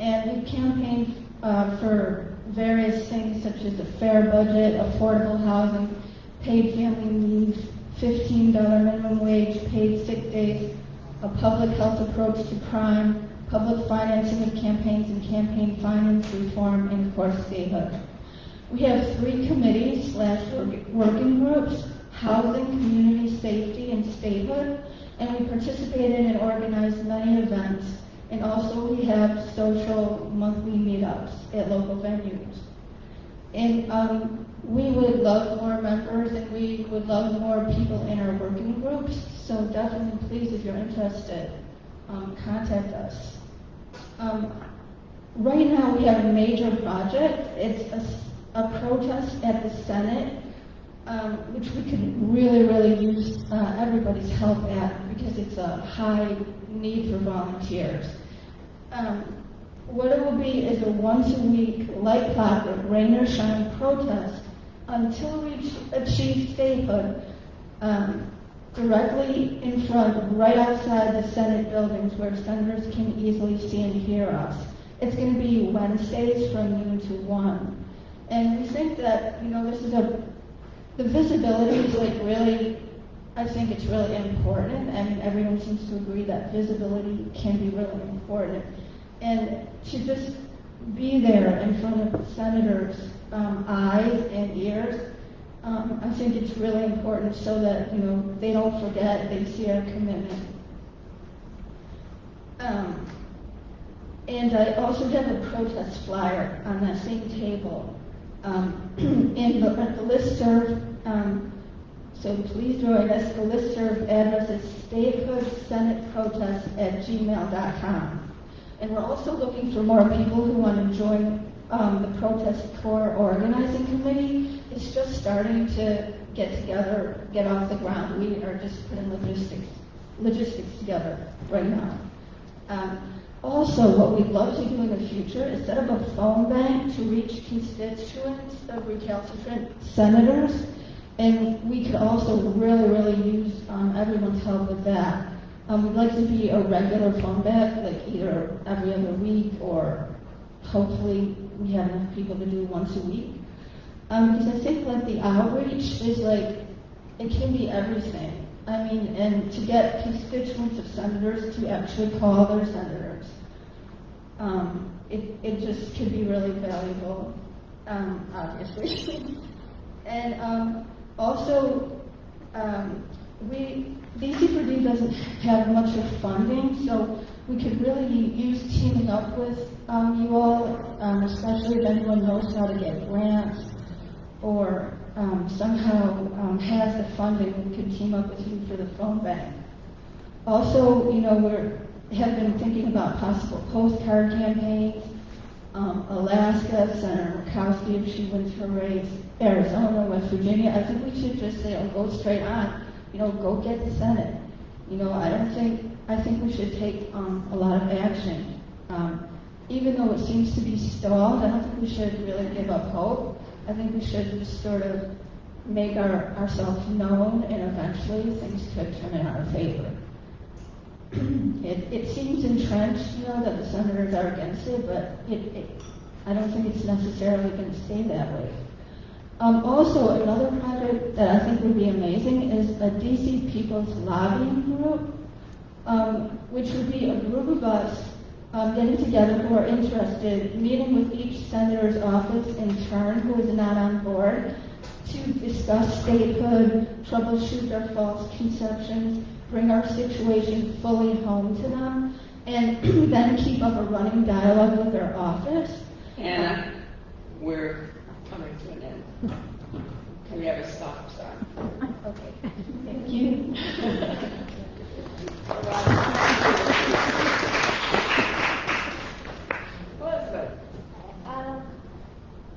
And we've campaigned uh, for various things such as a fair budget, affordable housing, paid family leave, $15 minimum wage, paid sick days, a public health approach to crime, public financing of campaigns and campaign finance reform, and of course, statehood. We have three committees slash working groups, housing, community safety, and statehood, and we participated and organized many events, and also we have social monthly meetups at local venues. And um, we would love more members, and we would love more people in our working groups, so definitely please, if you're interested, um, contact us. Um, right now, we have a major project. It's a, a protest at the Senate um, which we could really, really use uh, everybody's help at because it's a high need for volunteers. Um, what it will be is a once a week, light clockwork, rain or shine protest until we achieve statehood um, directly in front, right outside the Senate buildings where senators can easily see and hear us. It's going to be Wednesdays from noon to 1. And we think that, you know, this is a the visibility is like really, I think it's really important. Mean, everyone seems to agree that visibility can be really important. And to just be there in front of senators' um, eyes and ears, um, I think it's really important so that, you know, they don't forget, they see our commitment. Um, and I also have a protest flyer on that same table. Um, and the, the listserv, um, so please join us. The listserv address is statehoodsenateprotest at gmail.com. And we're also looking for more people who want to join um, the protest core organizing committee. It's just starting to get together, get off the ground. We are just putting logistics, logistics together right now. Also, what we'd love to do in the future is set up a phone bank to reach constituents of recalcitrant senators. And we could also really, really use um, everyone's help with that. Um, we'd like to be a regular phone bank, like either every other week or hopefully we have enough people to do once a week. Um, because I think like the outreach is like, it can be everything. I mean, and to get constituents of senators to actually call their senators, um, it, it just could be really valuable, um, obviously. and um, also, um, we, DC4D doesn't have much of funding, so we could really use teaming up with um, you all, um, especially if anyone knows how to get grants or um, somehow um, has the funding, we could team up with you for the phone bank. Also, you know, we're, have been thinking about possible postcard campaigns. Um, Alaska, Senator Murkowski, if she wins her race, Arizona, West Virginia, I think we should just say, oh, go straight on, you know, go get the Senate. You know, I don't think, I think we should take, um, a lot of action. Um, even though it seems to be stalled, I don't think we should really give up hope. I think we should just sort of make our, ourselves known and eventually things could turn in our favor. It, it seems entrenched, you know, that the senators are against it, but it, it, I don't think it's necessarily going to stay that way. Um, also, another project that I think would be amazing is a DC People's Lobbying Group, um, which would be a group of us um, getting together who are interested, meeting with each senator's office in turn who is not on board, to discuss statehood, troubleshoot their false conceptions, bring our situation fully home to them, and then keep up a running dialogue with their office. Hannah, we're coming to an end. Can we have a stop sign? Okay, thank you. Elizabeth? Um,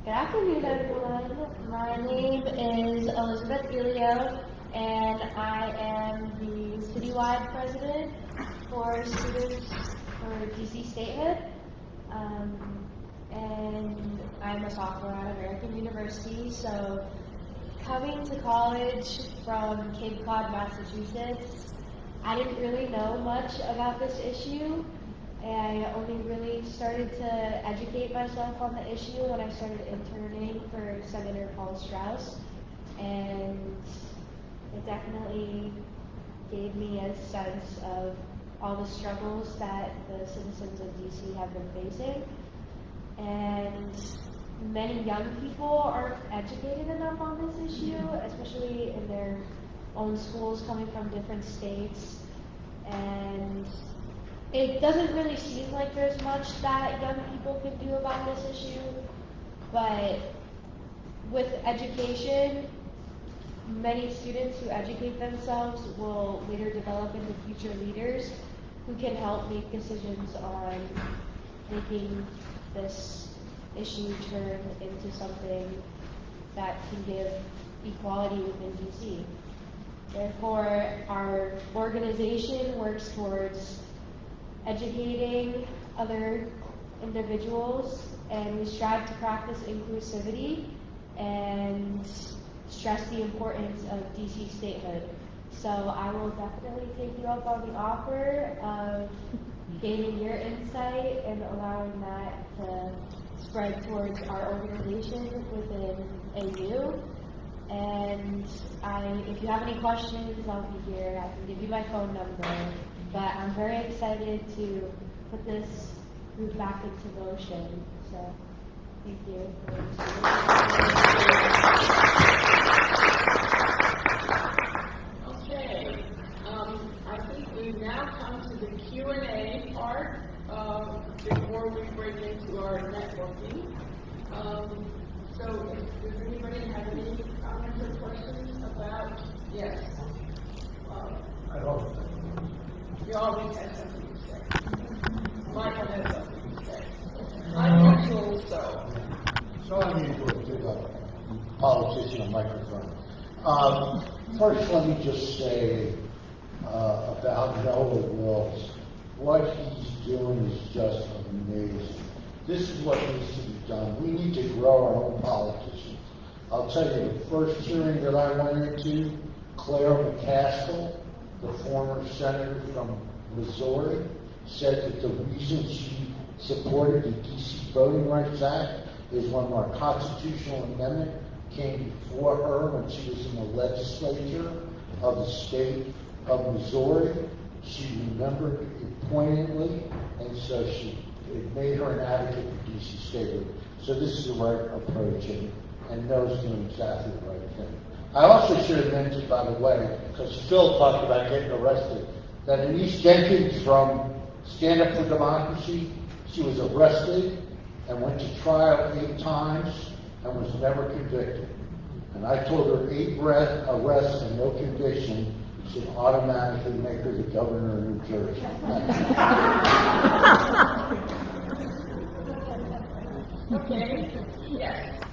Good afternoon, everyone. My name is Elizabeth Elio, and I am the citywide president for Students for DC Statehood. Um, and I'm a sophomore at American University, so coming to college from Cape Cod, Massachusetts, I didn't really know much about this issue. I only really started to educate myself on the issue when I started interning for Senator Paul Strauss. And it definitely gave me a sense of all the struggles that the citizens of DC have been facing. And many young people aren't educated enough on this issue, especially in their own schools coming from different states. And it doesn't really seem like there's much that young people can do about this issue, but with education, many students who educate themselves will later develop into future leaders who can help make decisions on making this issue turn into something that can give equality within DC. Therefore, our organization works towards educating other individuals, and we strive to practice inclusivity and stress the importance of DC statehood. So I will definitely take you up on the offer of gaining your insight and allowing that to spread towards our organization within AU. And I, if you have any questions, I'll be here. I can give you my phone number. But I'm very excited to put this group back into motion. So, thank you. Okay, um, I think we've now come to the Q and A part, um, before we break into our networking. Um, so, if- does anybody have any comments or questions about, yes? Um, I don't, You always have something to say. Michael has something to say. Also. so unusual to a politician microphone. Um, first, let me just say, uh, about Noah Wills. What he's doing is just amazing. This is what needs to be done. We need to grow our own politicians. I'll tell you, the first hearing that I went into, Claire McCaskill, the former senator from Missouri, said that the reason she supported the DC Voting Rights Act is when our constitutional amendment came before her when she was in the legislature of the state of Missouri. She remembered it poignantly, and so she, it made her an advocate for DC statehood. So this is the right approach, and, and Noah's doing exactly the right thing. I also should have mentioned, by the way, because Phil talked about getting arrested, that Anise Jenkins from Stand Up for Democracy, she was arrested and went to trial eight times and was never convicted. And I told her eight arre- arrests and no conviction should automatically make her the governor of New Jersey. Okay, yes,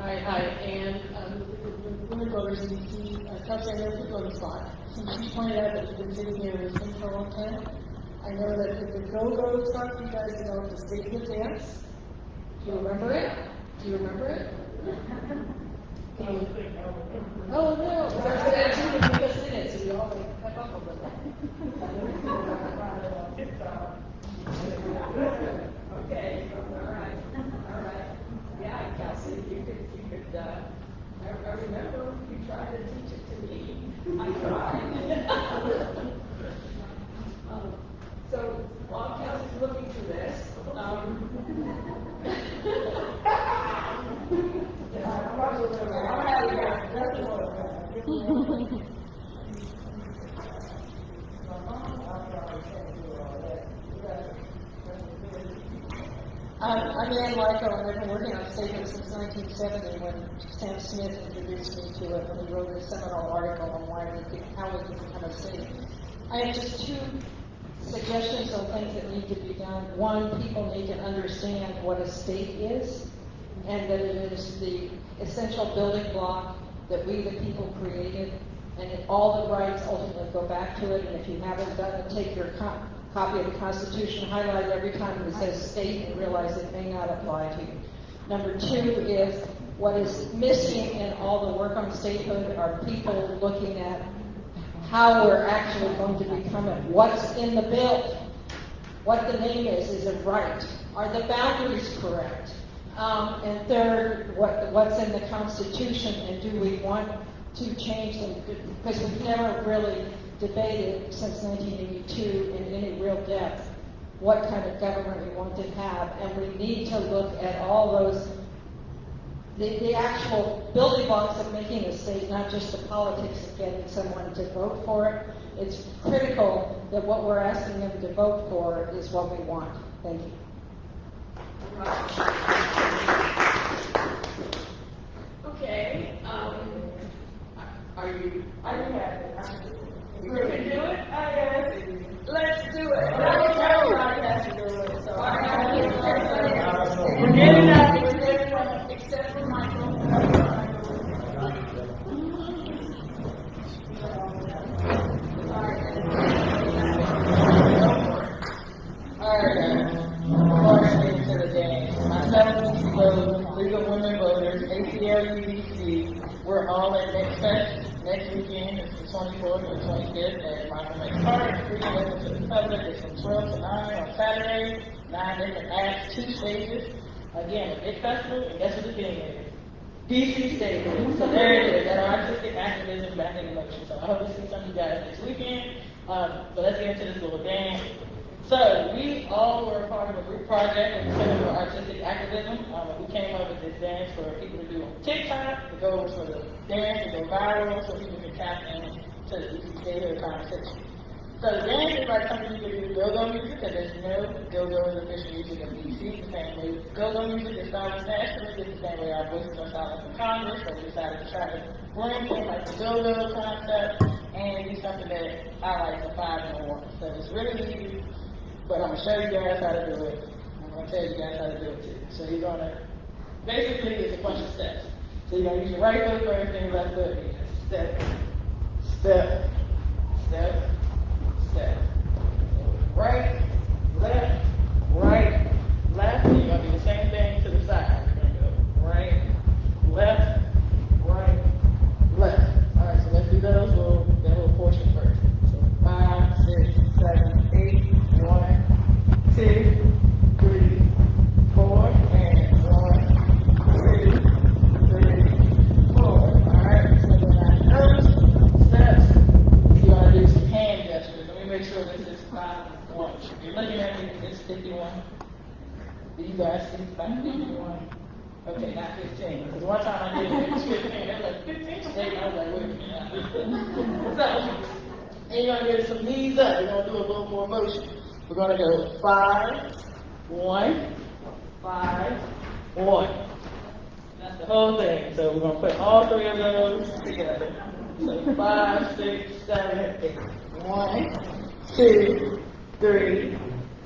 Ann. I, I, and, um, women voters in DC, uh, the voting spot. Since she pointed out that you've been sitting here in for a long time, I know that if the go-go starts, you guys know the statehood dance. Do you remember it? Do you remember it? Um, Oh, no, I was going to us in it, so all like pep up a little. Okay, all right, all right. Yeah, Kelsey, you could, I, I remember you tried to teach it to me. I tried. Um, So while Kelsey's looking through this, um. Um, I'm Ann Loikow, and I've been working on statehood since 1970 when Sam Smith introduced me to it when he wrote a seminal article on why we could, how we could become a state. I have just two suggestions on things that need to be done. One, people need to understand what a state is, and that it is the essential building block that we, the people, created, and all the rights ultimately go back to it. And if you haven't done it, take your co- copy of the Constitution, highlight every time it says state, and realize it may not apply to you. Number two is what is missing in all the work on statehood are people looking at how we're actually going to become it. What's in the bill? What the name is, is it right? Are the boundaries correct? Um, and third, what, what's in the Constitution, and do we want to change them? Because we've never really debated since 1982 in any real depth what kind of government we want to have, and we need to look at all those the, the actual building blocks of making a state, not just the politics of getting someone to vote for it. It's critical that what we're asking them to vote for is what we want. Thank you. Okay, um, are you, are you happy? You do it? Let's do it. Let's go. has to do it, so I we're getting out, 24th and 25th at Free open to the public is from 12 to 9 on Saturday, 9 different acts, two stages. Again, a big festival, and guess what the thing is? DC Statehood. So there it is, that artistic activism back in motion. So I hope to see some of you guys this weekend. Um, but let's get into this little game. So we all were part of a group project in the Center for Artistic Activism. Um, we came up with this dance for people to do on TikTok. The goal was for the dance, to go viral, so people can tap in to the DC State conversation. So the dance is like something you can do go-go music, because as you know, go-go is official music of DC, the same way go-go music is silenced nationally, it's the same way our voices are silenced in Congress, so we decided to try to bring in like the go-go concept and do something that highlights the five and the. So it's really easy, but I'm gonna show you guys how to do it. I'm gonna tell you guys how to do it too. So you're gonna, basically it's a bunch of steps. So you're gonna use your right foot first, then your left foot, step, step, step, step. Right, left, right, left. You're gonna do the same thing to the side. Right, left, right, left. All right, so let's do those little, that little portion first. So five, six, seven, eight, one, two, three, four, and one, two, three, four. All right, so then I those steps, you want to do some hand gestures. Let me make sure this is five and one. You're looking at me, it's fifty-one. Do you guys see five fifty-one? Okay, not fifteen, because one time I did it, was fifteen, they were like, fifteen state, I was like, wait a minute. So, and you're gonna get some knees up, we're gonna do a little more motion. We're gonna go five, one, five, one. That's the whole thing, so we're gonna put all three of those together. So five, six, seven, eight. One, two, three,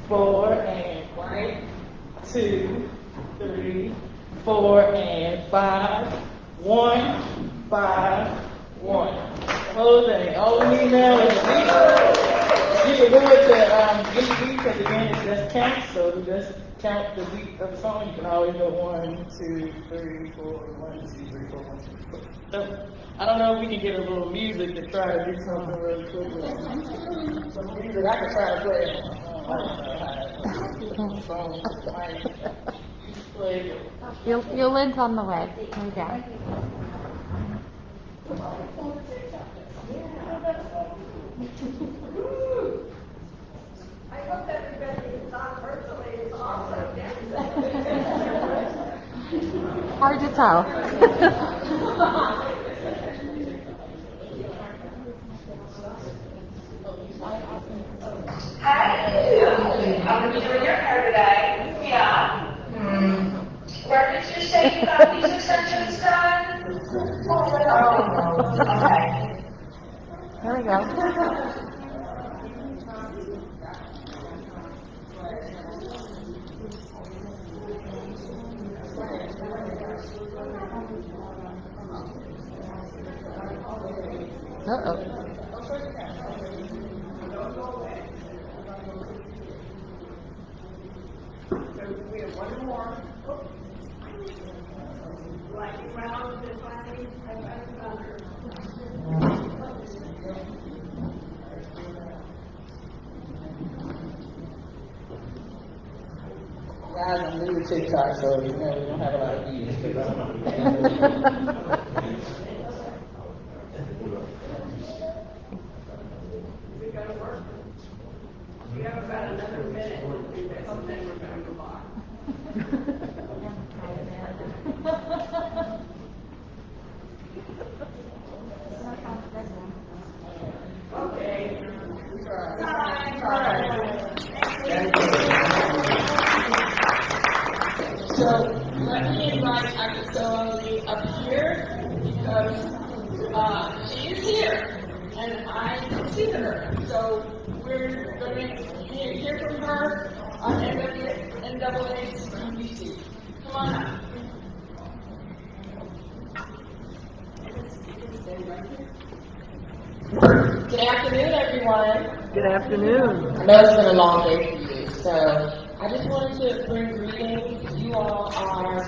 four, and one, two, three, four, and five, one, five, one. Whole thing, all we need now is a. You can do it to, um, beat, because again, it's just count, so just count the beat of the song, you can always go one, two, three, four, one, two, three, four, one, two, three. So, I don't know if we can get a little music to try to do something really quickly. Some music, I can try to play your lid's on the way. We. I hope everybody is virtually is. Hard to tell. Hi, I'm going to be your hair today. Yeah. Where did you say you got these extensions done? Oh, okay. Here we go. Uh-oh. We have one more. Lightning round, and finally, I found thunder. Guys, I'm new to TikTok, so you know, we don't have a lot of views. We gotta work. We have about another minute, and then we're gonna move on. Okay. So let me invite Akosua Ali up here because uh, she is here and I see her. So we're going to hear, hear from her on NAACP. Come on up. Good afternoon, everyone. Good afternoon. I know it's been a long day for you, so I just wanted to bring greetings. You all are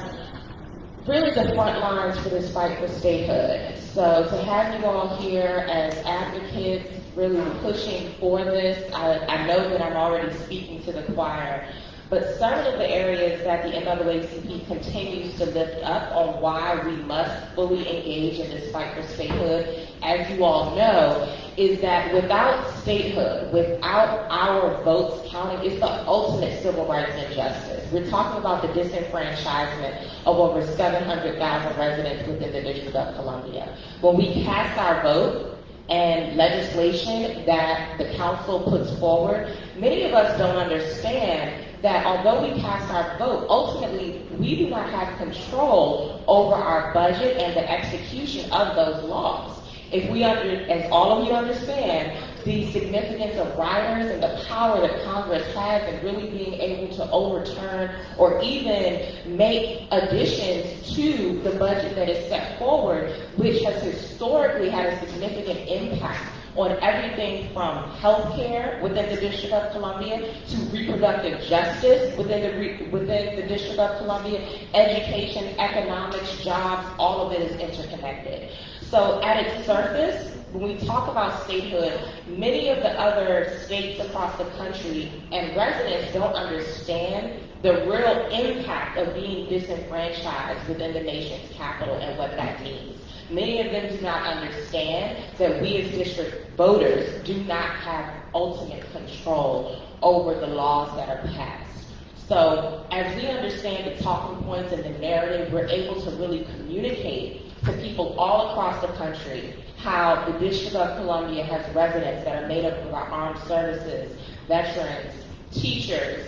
really the front lines for this fight for statehood. So to have you all here as advocates, really pushing for this, I, I know that I'm already speaking to the choir, but some of the areas that the NAACP continues to lift up on why we must fully engage in this fight for statehood, as you all know, is that without statehood, without our votes counting, it's the ultimate civil rights injustice. We're talking about the disenfranchisement of over 700,000 residents within the District of Columbia. When we cast our vote, and legislation that the council puts forward, many of us don't understand that although we cast our vote, ultimately we do not have control over our budget and the execution of those laws. If we under, as all of you understand, the significance of riders and the power that Congress has in really being able to overturn or even make additions to the budget that is set forward, which has historically had a significant impact on everything from health care within the District of Columbia to reproductive justice within the, within the District of Columbia, education, economics, jobs, all of it is interconnected. So at its surface, when we talk about statehood, many of the other states across the country and residents don't understand the real impact of being disenfranchised within the nation's capital and what that means. Many of them do not understand that we as district voters do not have ultimate control over the laws that are passed. So as we understand the talking points and the narrative, we're able to really communicate to people all across the country how the District of Columbia has residents that are made up of our armed services, veterans, teachers,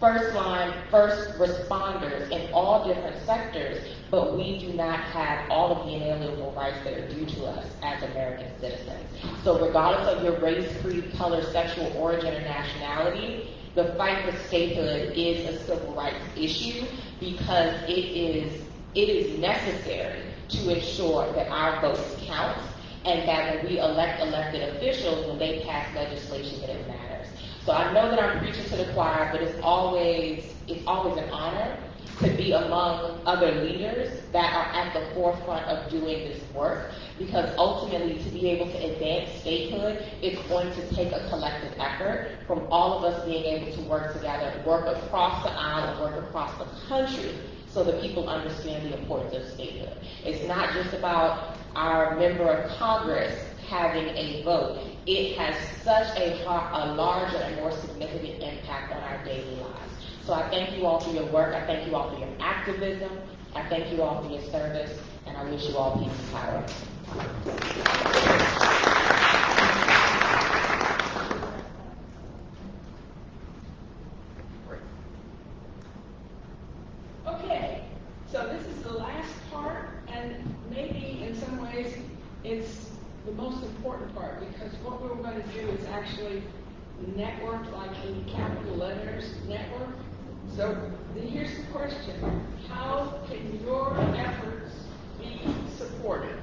first line, first responders in all different sectors, but we do not have all of the inalienable rights that are due to us as American citizens. So regardless of your race, creed, color, sexual origin, or nationality, the fight for statehood is a civil rights issue because it is it is necessary to ensure that our votes count and that when we elect elected officials, when they pass legislation, that it matters. So I know that I'm preaching to the choir, but it's always it's always an honor to be among other leaders that are at the forefront of doing this work because ultimately to be able to advance statehood, it's going to take a collective effort from all of us being able to work together, work across the aisle, and work across the country so that people understand the importance of statehood. It's not just about our member of Congress having a vote. It has such a, a larger and more significant impact on our daily lives. So I thank you all for your work. I thank you all for your activism. I thank you all for your service. And I wish you all peace and power. Okay, so this is the last part, and maybe in some ways it's the most important part because what we're going to do is actually network, like in capital letters, network. So here's the question: How can your efforts be supported?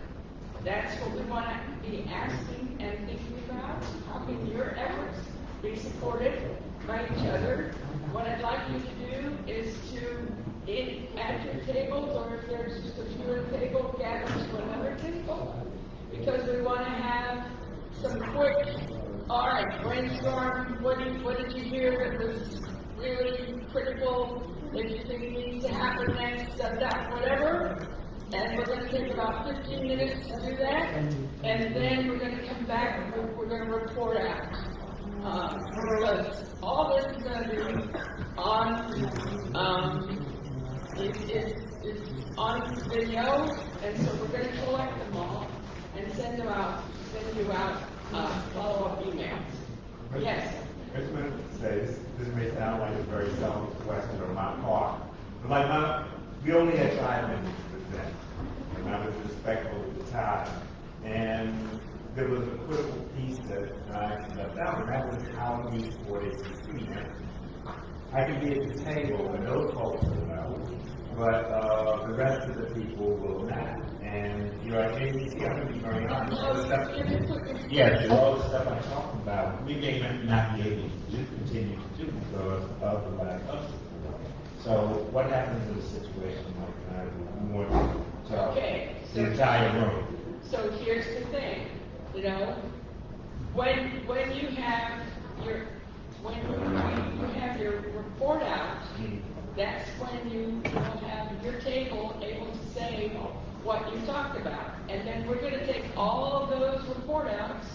That's what we want to be asking and thinking about. How can your efforts be supported by each other? What I'd like you to do is to, in, at your tables, or if there's just a few at a table, gather to another table. Because we want to have some quick, all right, brainstorm, what did, what did you hear that was really critical, that you think needs to happen next, that, that, whatever. And we're going to take about 15 minutes to do that, and then we're going to come back and we're, we're going to report out. Because all this is going to be on, um, it, it, it's on video, and so we're going to collect them all and send them out, send you out uh, follow-up emails. Yes. I just wanted to say, this, this may sound like a very selfish question on my part, but like my, we only had five minutes to present, and I was respectful of the time. And there was a critical piece that I left out, and that was how we support ACC. I can be at the table and those folks will know, but uh, the rest of the people will not. And you know, at ACC, I'm going to be very honest. all the stuff- Yes, all the stuff I'm talking about, we may not be able to do, continue to do because of the lack of support. So what happens in a situation like that? We want to Okay, the so- entire room. So here's the thing, you know, when, when you have your, when you you have your report out, that's when you will have your table able to say what you talked about. And then we're gonna take all of those report outs,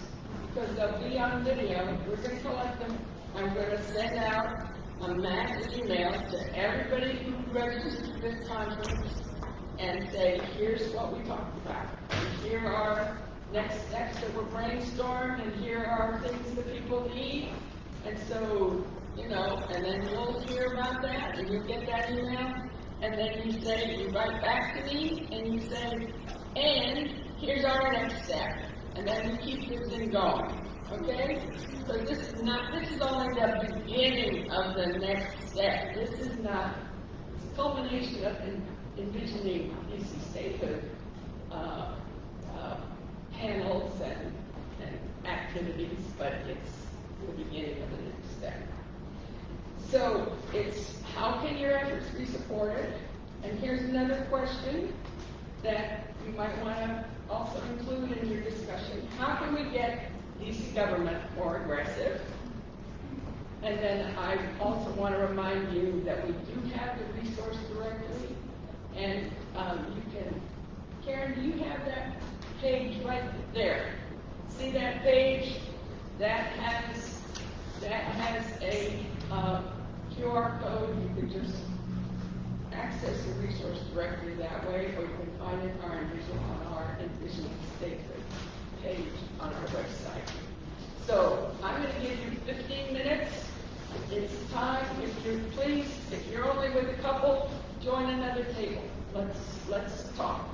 because they'll be on video, we're gonna collect them, I'm gonna send out a mass email to everybody who registered for this conference and say, here's what we talked about. And here are next steps that were brainstormed, and here are things that people need. And so, you know, and then you'll hear about that, and you get that email, and then you say, you write back to me, and you say, and here's our next step. And then you keep this thing going, okay? So this is not, this is only the beginning of the next step. This is not, culmination of en- envisioning DC statehood, uh, uh, panels and, and activities, but it's the beginning of the next step. So it's, how can your efforts be supported? And here's another question that you might want to also include in your discussion. How can we get DC government more aggressive? And then I also want to remind you that we do have the resource directory, and um, you can, Karen, do you have that page right there? See that page? That has, that has a uh, QR code, you can just access the resource directly that way, or you can find it on our on our Statement page on our website. So I'm gonna give you fifteen minutes. It's time, if you're please, if you're only with a couple, join another table. Let's, let's talk.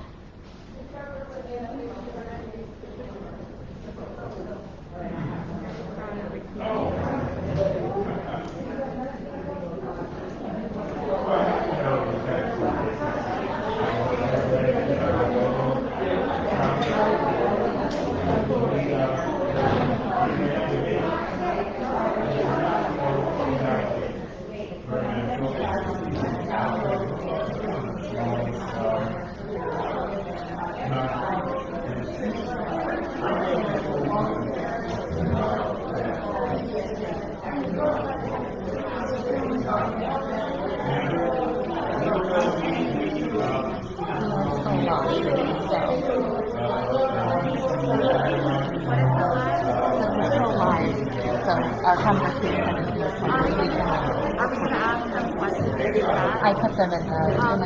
Our conversation is the conversation. Are we gonna ask them questions in the chat? I put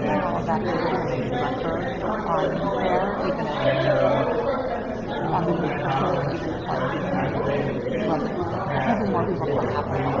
now know that the survey records are fair, even if on the basis of people like this, but even more people are happening.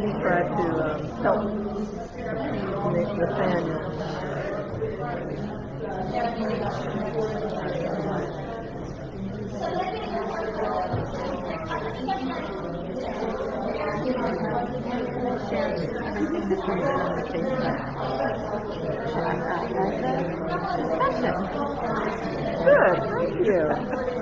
he tried to um, help Nathaniel. Good, thank you.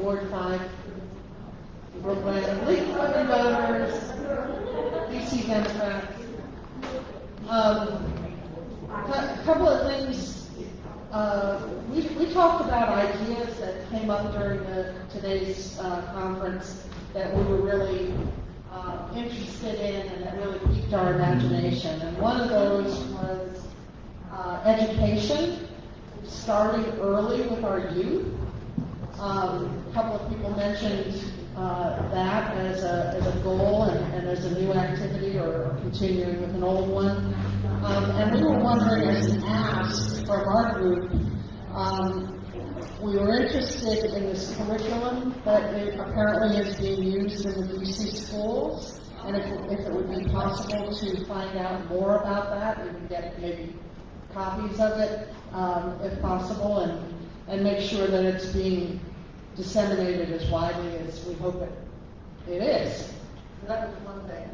Ward Five, Brookland, League of Women Voters, DC Democrats. Um, a couple of things, uh, we, we talked about ideas that came up during the, today's, uh, conference that we were really, uh, interested in and that really piqued our imagination. And one of those was, uh, education, starting early with our youth. Um, a couple of people mentioned, uh, that as a, as a goal and, and as a new activity or continuing with an old one. Um, and we were wondering as an ask from our group, um, we were interested in this curriculum that it apparently is being used in the DC schools. And if, if it would be possible to find out more about that, we get maybe copies of it, um, if possible, and, and make sure that it's being disseminated as widely as we hope it, it is. So that was one thing.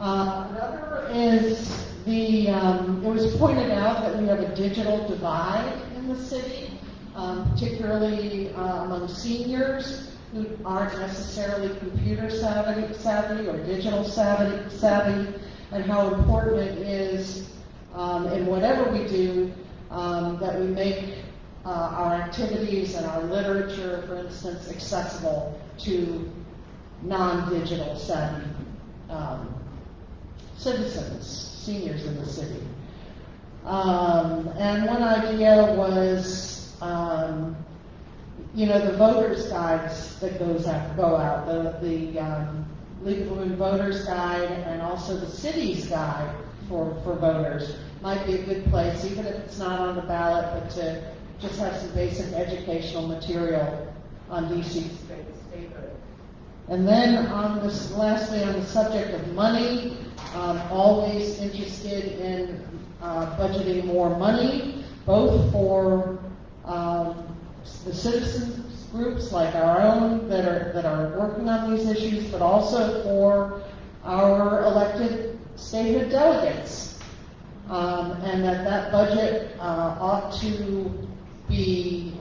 Uh, another is the, um, it was pointed out that we have a digital divide in the city, um, particularly uh, among seniors who aren't necessarily computer savvy, savvy or digital savvy, savvy, and how important it is um, in whatever we do um, that we make uh, our activities and our literature, for instance, accessible to non-digital savvy um, citizens, seniors in the city. Um, and one idea was, um, you know, the voters' guides that goes out, go out, the, the um, League of Women Voters Guide and also the city's guide for, for voters might be a good place, even if it's not on the ballot, but to just have some basic educational material on DC statehood. And then on this, lastly, on the subject of money, um, always interested in uh, budgeting more money, both for um, the citizens groups like our own that are that are working on these issues, but also for our elected statehood delegates, um, and that that budget uh, ought to be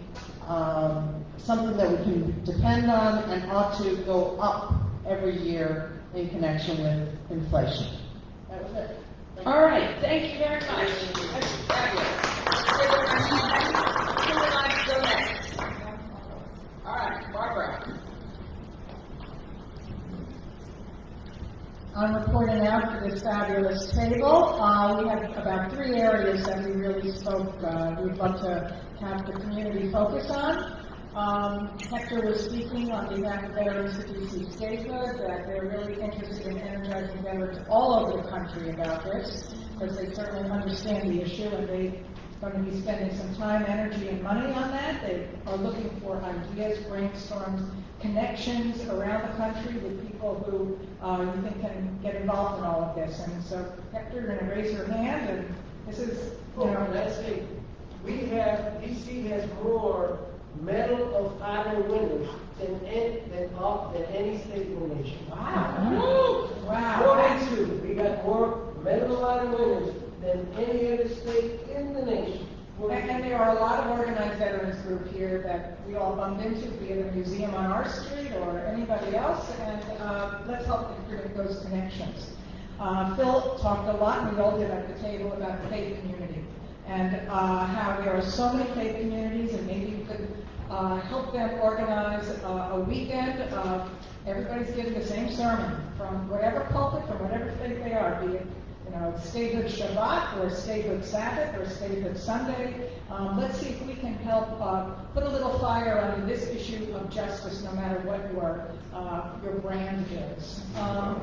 um, something that we can depend on and ought to go up every year in connection with inflation. That was it. All right, thank you very much. All right, Barbara. I'm reporting for this fabulous table. Uh, we have about three areas that we really spoke, uh, we'd love to have the community focus on. Um, Hector was speaking on behalf of Veterans of DC Statehood, that they're really interested in energizing veterans all over the country about this, because they certainly understand the issue, and they are going to be spending some time, energy, and money on that. They are looking for ideas, brainstorms, connections around the country with people who uh, you think can get involved in all of this. And so, Hector, you're going to raise your hand, and this is, you know, let's see. We have, DC has more Medal of Honor winners than any, than, all, than any state in the nation. Wow. Wow. Forty-two. We got more Medal of Honor winners than any other state in the nation. And, there are a lot of organized veterans group here that we all bumped into, be it a museum on our street or anybody else, and uh, let's help create those connections. Uh, Phil talked a lot, and we all did at the table, about the faith community and uh, how there are so many faith communities, and maybe you could uh, help them organize a weekend. Everybody's giving the same sermon from whatever pulpit, from whatever faith they are, be it you know, statehood Shabbat or statehood Sabbath or statehood Sunday. Um, let's see if we can help uh, put a little fire under this issue of justice, no matter what your uh, your brand is. Um,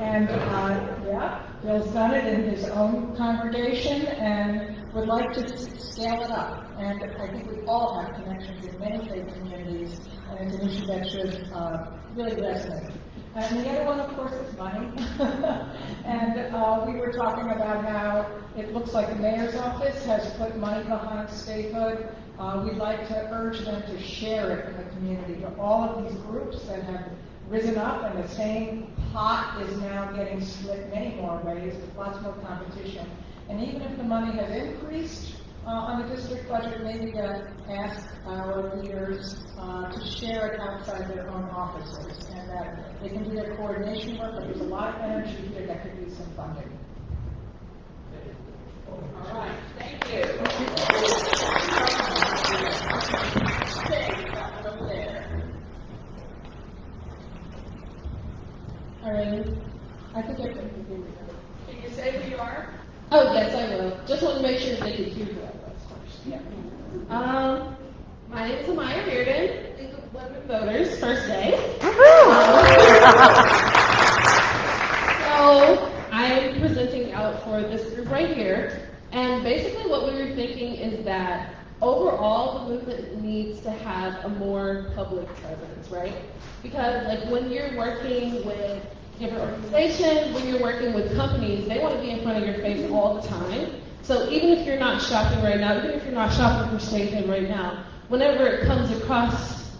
and uh, yeah, Bill's done it in his own congregation and would like to scale it up. And I think we all have connections in many faith communities, and it's an issue that should uh, really resonate. And the other one, of course, is money. and uh, we were talking about how it looks like the mayor's office has put money behind statehood. Uh, we'd like to urge them to share it in the community to all of these groups that have risen up, and the same pot is now getting split many more ways with lots more competition. And even if the money has increased, uh, on the district budget, maybe to ask our leaders uh, to share it outside their own offices, and that they can do their coordination work, but there's a lot of energy here that could use some funding. All right, thank you. That. All right. I think I can Can you say who you are? Oh, yes, I will. Just want to make sure they can hear who I was first. Yeah. Um, my name is Amaya Reardon, League of Women Voters, first day. so, I'm presenting out for this group right here. And basically what we were thinking is that overall the movement needs to have a more public presence, right? Because like when you're working with different organizations, when you're working with companies, they want to be in front of your face all the time. So even if you're not shopping right now, even if you're not shopping for Statehood right now, whenever it comes across,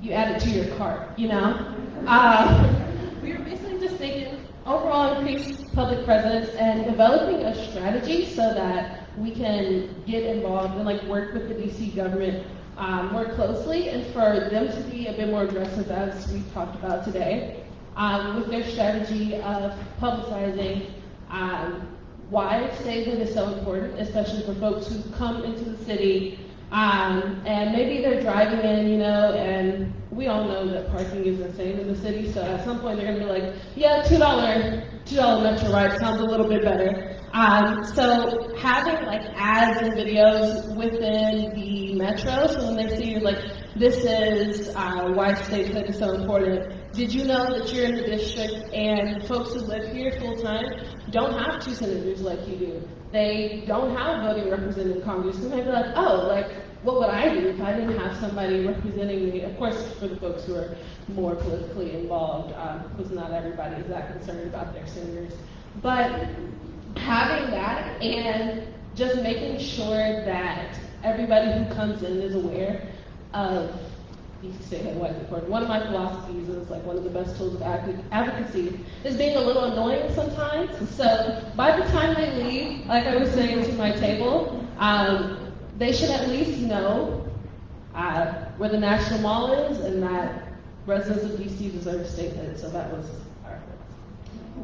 you add it to your cart, you know? Uh, we were basically just thinking overall increased public presence and developing a strategy so that we can get involved and like work with the DC government um, more closely and for them to be a bit more aggressive as we talked about today um, with their strategy of publicizing um, why statehood is so important, especially for folks who come into the city um, and maybe they're driving in, you know, and we all know that parking is insane in the city. So at some point they're to be like, yeah, two dollar, two dollar metro ride sounds a little bit better. Um, so having like ads and videos within the metro, so when they see like this is uh, why statehood is so important. Did you know that you're in the district and folks who live here full time don't have two senators like you do? They don't have voting representative in Congress. They might be like, oh, like what would I do if I didn't have somebody representing me? Of course, for the folks who are more politically involved, because um, not everybody is that concerned about their senators. But having that and just making sure that everybody who comes in is aware of you can say why it's important. One of my philosophies is like one of the best tools of advocacy is being a little annoying sometimes. So by the time they leave, like I was saying to my table, um, they should at least know uh, where the National Mall is and that residents of DC deserve a statehood. So that was our.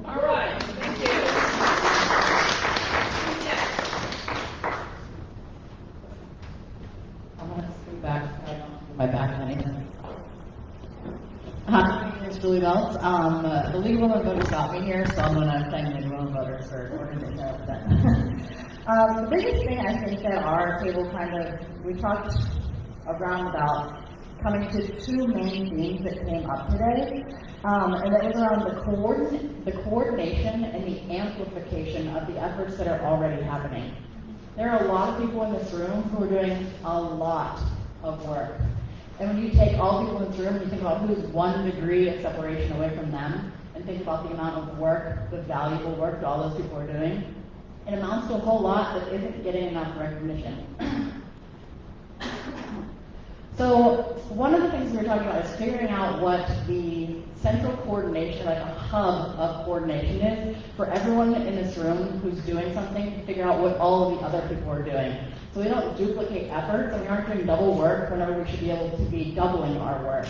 All right, thank you. I want to back. My back money. Hi, my name is Julie Wells. Um, uh, the League of Women Voters got me here, so I'm going to thank the League of Women Voters for organizing that um, the biggest thing I think that our table kind of, we talked around about coming to two main themes that came up today, um, and that was around the, coordin- the coordination and the amplification of the efforts that are already happening. There are a lot of people in this room who are doing a lot of work. And when you take all people in this room, you think about who's one degree of separation away from them, and think about the amount of work, the valuable work that all those people are doing, it amounts to a whole lot that isn't getting enough recognition. so one of the things we were talking about is figuring out what the central coordination, like a hub of coordination is for everyone in this room who's doing something figure out what all of the other people are doing. So we don't duplicate efforts, and we aren't doing double work whenever we should be able to be doubling our work.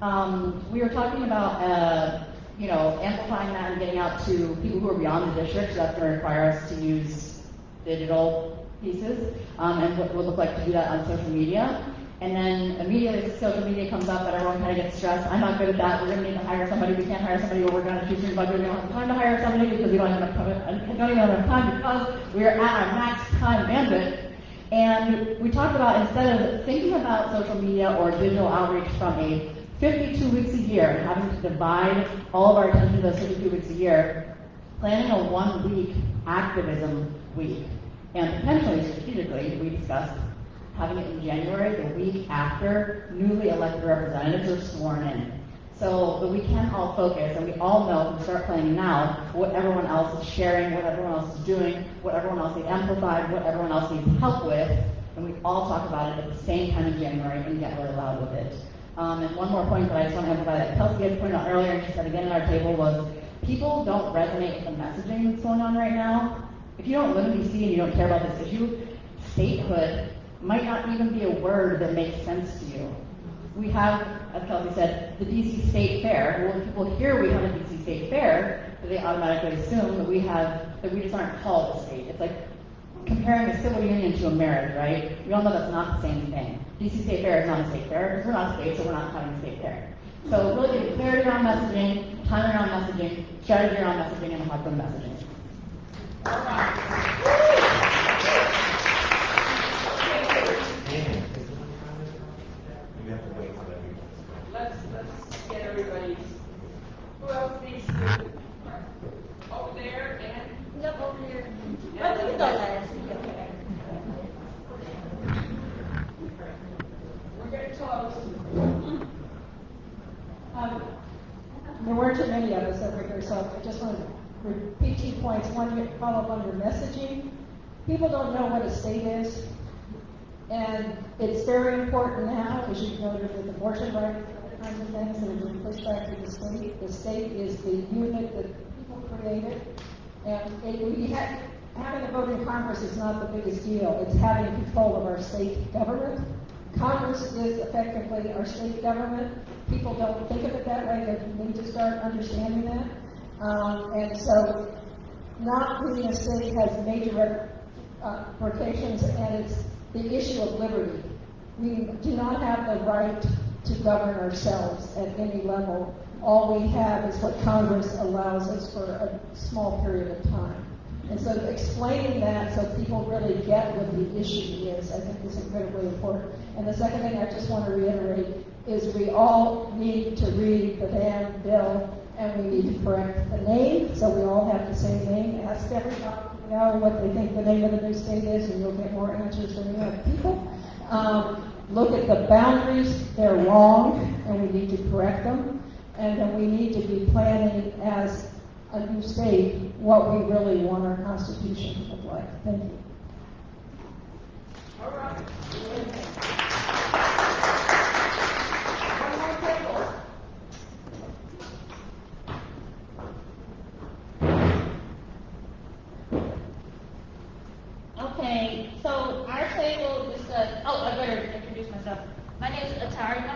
Um, we were talking about, uh, you know, amplifying that and getting out to people who are beyond the district, so that's gonna require us to use digital pieces, um, and what it would look like to do that on social media. And then immediately social media comes up and everyone kind of gets stressed. I'm not good at that. We're going to need to hire somebody. We can't hire somebody. We're working on a shoestring budget. We don't have time to hire somebody because we don't have enough time. Don't even have enough time because we are at our max time bandwidth. And we talked about instead of thinking about social media or digital outreach from a 52 weeks a year having to divide all of our attention to those 52 weeks a year, planning a one week activism week. And potentially strategically, we discussed having it in January, the week after newly elected representatives are sworn in. So that we can all focus and we all know and start planning now what everyone else is sharing, what everyone else is doing, what everyone else needs amplified, what everyone else needs help with, and we all talk about it at the same time in January and get really loud with it. Um, and one more point that I just want to amplify that Kelsey had pointed out earlier and she said again at our table was people don't resonate with the messaging that's going on right now. If you don't live in DC and you don't care about this issue, statehood might not even be a word that makes sense to you. We have, as Kelsey said, the DC State Fair. Well, when people hear we have a DC State Fair, they automatically assume that we have, that we just aren't called a state. It's like comparing a civil union to a marriage, right? We all know that's not the same thing. DC State Fair is not a state fair because we're not a state, so we're not having a state fair. So really getting clarity around messaging, time around messaging, strategy around messaging, and from messaging. You have to wait till everybody. Let's, let's get everybody's, who else needs to, over there and? Yep, over here. Yeah. We can go last. We're getting close. Um, There weren't too many of us over here, so I just want to repeat two points. One, you follow up on your messaging. People don't know what a state is. And it's very important now, as you've noted with abortion rights, other kinds of things that are being pushed back to the state. The state is the unit that people created. And it, we had, having a vote in Congress is not the biggest deal. It's having control of our state government. Congress is effectively our state government. People don't think of it that way. They need to start understanding that. Um, and so, not being a state has major uh, implications, and it's the issue of liberty. We do not have the right to govern ourselves at any level. All we have is what Congress allows us for a small period of time. And so explaining that so people really get what the issue is, I think is incredibly important. And the second thing I just want to reiterate is we all need to read the damn bill and we need to correct the name, so we all have the same name. Ask everybody know what they think the name of the new state is, and you'll get more answers than you have people. Um, look at the boundaries; they're wrong, and we need to correct them. And then we need to be planning as a new state what we really want our constitution to look like. Thank you. All right. One more table. Okay, so our table discussed, oh, I better introduce myself. My name is Atari